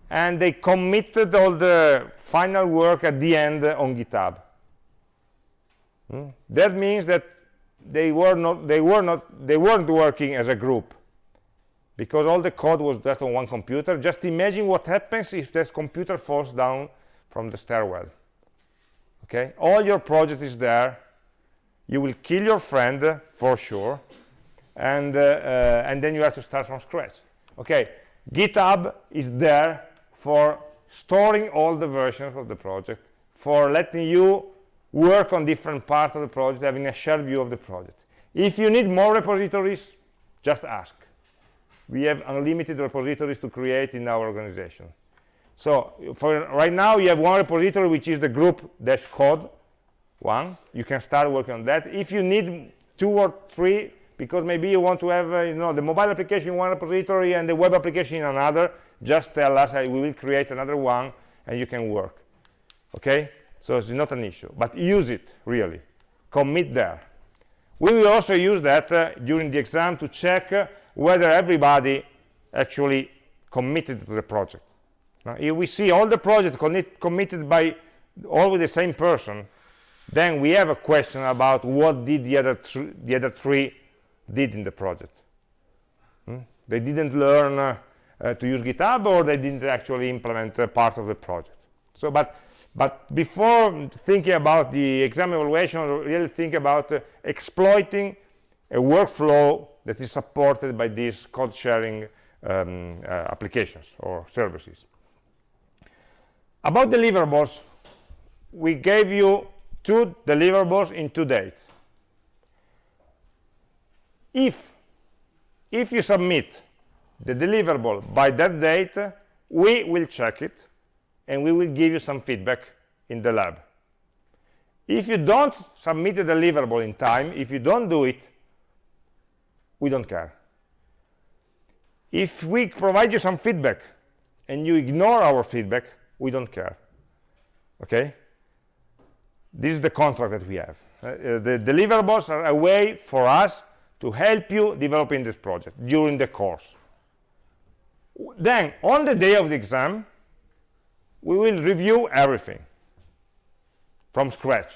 and they committed all the final work at the end on GitHub. Hmm? That means that they were not they were not they weren't working as a group because all the code was just on one computer. Just imagine what happens if this computer falls down from the stairwell. Okay, all your project is there. You will kill your friend for sure, and uh, uh, and then you have to start from scratch. Okay, GitHub is there for storing all the versions of the project, for letting you work on different parts of the project, having a shared view of the project. If you need more repositories, just ask. We have unlimited repositories to create in our organization. So for right now, you have one repository, which is the group dash code one. You can start working on that. If you need two or three, because maybe you want to have uh, you know the mobile application in one repository and the web application in another, just tell us. we will create another one, and you can work. Okay? so it's not an issue but use it really commit there we will also use that uh, during the exam to check uh, whether everybody actually committed to the project now if we see all the projects committed by always the same person then we have a question about what did the other the other three did in the project hmm? they didn't learn uh, uh, to use github or they didn't actually implement uh, part of the project so but but before thinking about the exam evaluation, really think about uh, exploiting a workflow that is supported by these code sharing um, uh, applications or services. About deliverables, we gave you two deliverables in two dates. If, if you submit the deliverable by that date, we will check it and we will give you some feedback in the lab. If you don't submit a deliverable in time, if you don't do it, we don't care. If we provide you some feedback and you ignore our feedback, we don't care. Okay? This is the contract that we have. Uh, uh the deliverables are a way for us to help you developing this project during the course. then on the day of the exam we will review everything from scratch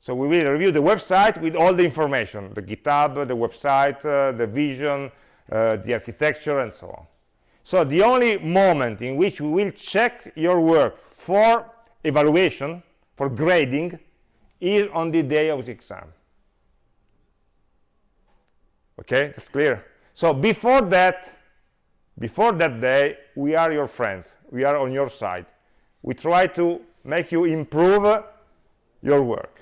so we will review the website with all the information the github the website uh, the vision uh, the architecture and so on so the only moment in which we will check your work for evaluation for grading is on the day of the exam. Okay that's clear? So before that before that day we are your friends. We are on your side. We try to make you improve your work.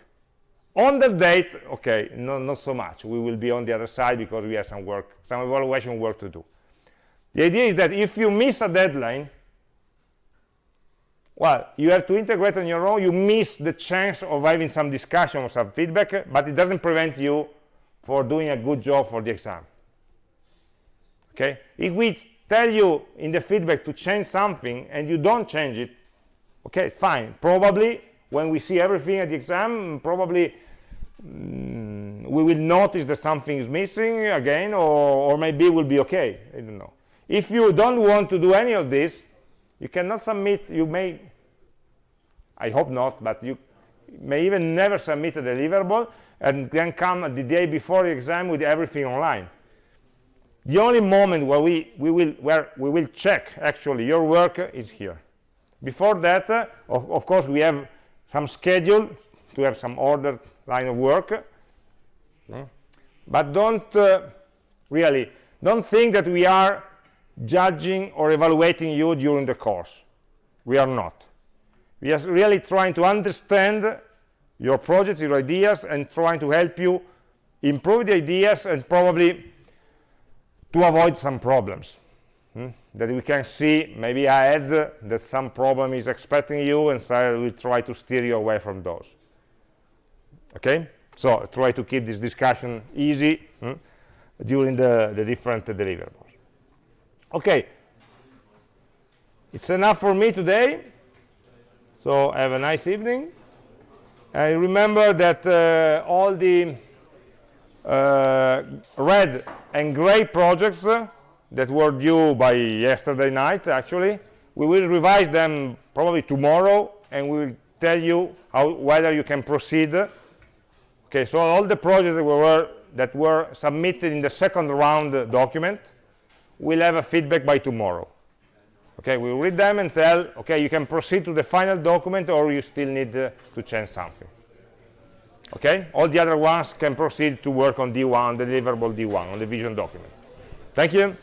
On the date okay no, not so much. We will be on the other side because we have some work some evaluation work to do the idea is that if you miss a deadline well you have to integrate on your own. You miss the chance of having some discussion or some feedback but it doesn't prevent you for doing a good job for the exam. Okay? If we tell you in the feedback to change something and you don't change it okay fine. Probably when we see everything at the exam probably mm, we will notice that something is missing again or, or maybe it will be okay. I don't know if you don't want to do any of this you cannot submit you may i hope not but you may even never submit a deliverable and then come the day before the exam with everything online. The only moment where we, we will where we will check actually your work is here. Before that uh, of, of, course we have some schedule to have some ordered line of work. Mm. but don't uh, really don't think that we are judging or evaluating you during the course we are not we are really trying to understand your project, your ideas, and trying to help you improve the ideas and probably to avoid some problems hmm? that we can see maybe ahead that some problem is expecting you and so we try to steer you away from those okay so try to keep this discussion easy hmm? during the, the different deliverables okay. It's enough for me today. So have a nice evening. And remember that uh, all the uh, red and gray projects uh, that were due by yesterday night, actually, we will revise them probably tomorrow, and we will tell you how, whether you can proceed. Okay, so all the projects that were, that were submitted in the second round document will have a feedback by tomorrow. Okay, we will read them and tell, okay, you can proceed to the final document or you still need uh, to change something. Okay, all the other ones can proceed to work on D1, the deliverable D1, on the vision document. Thank you.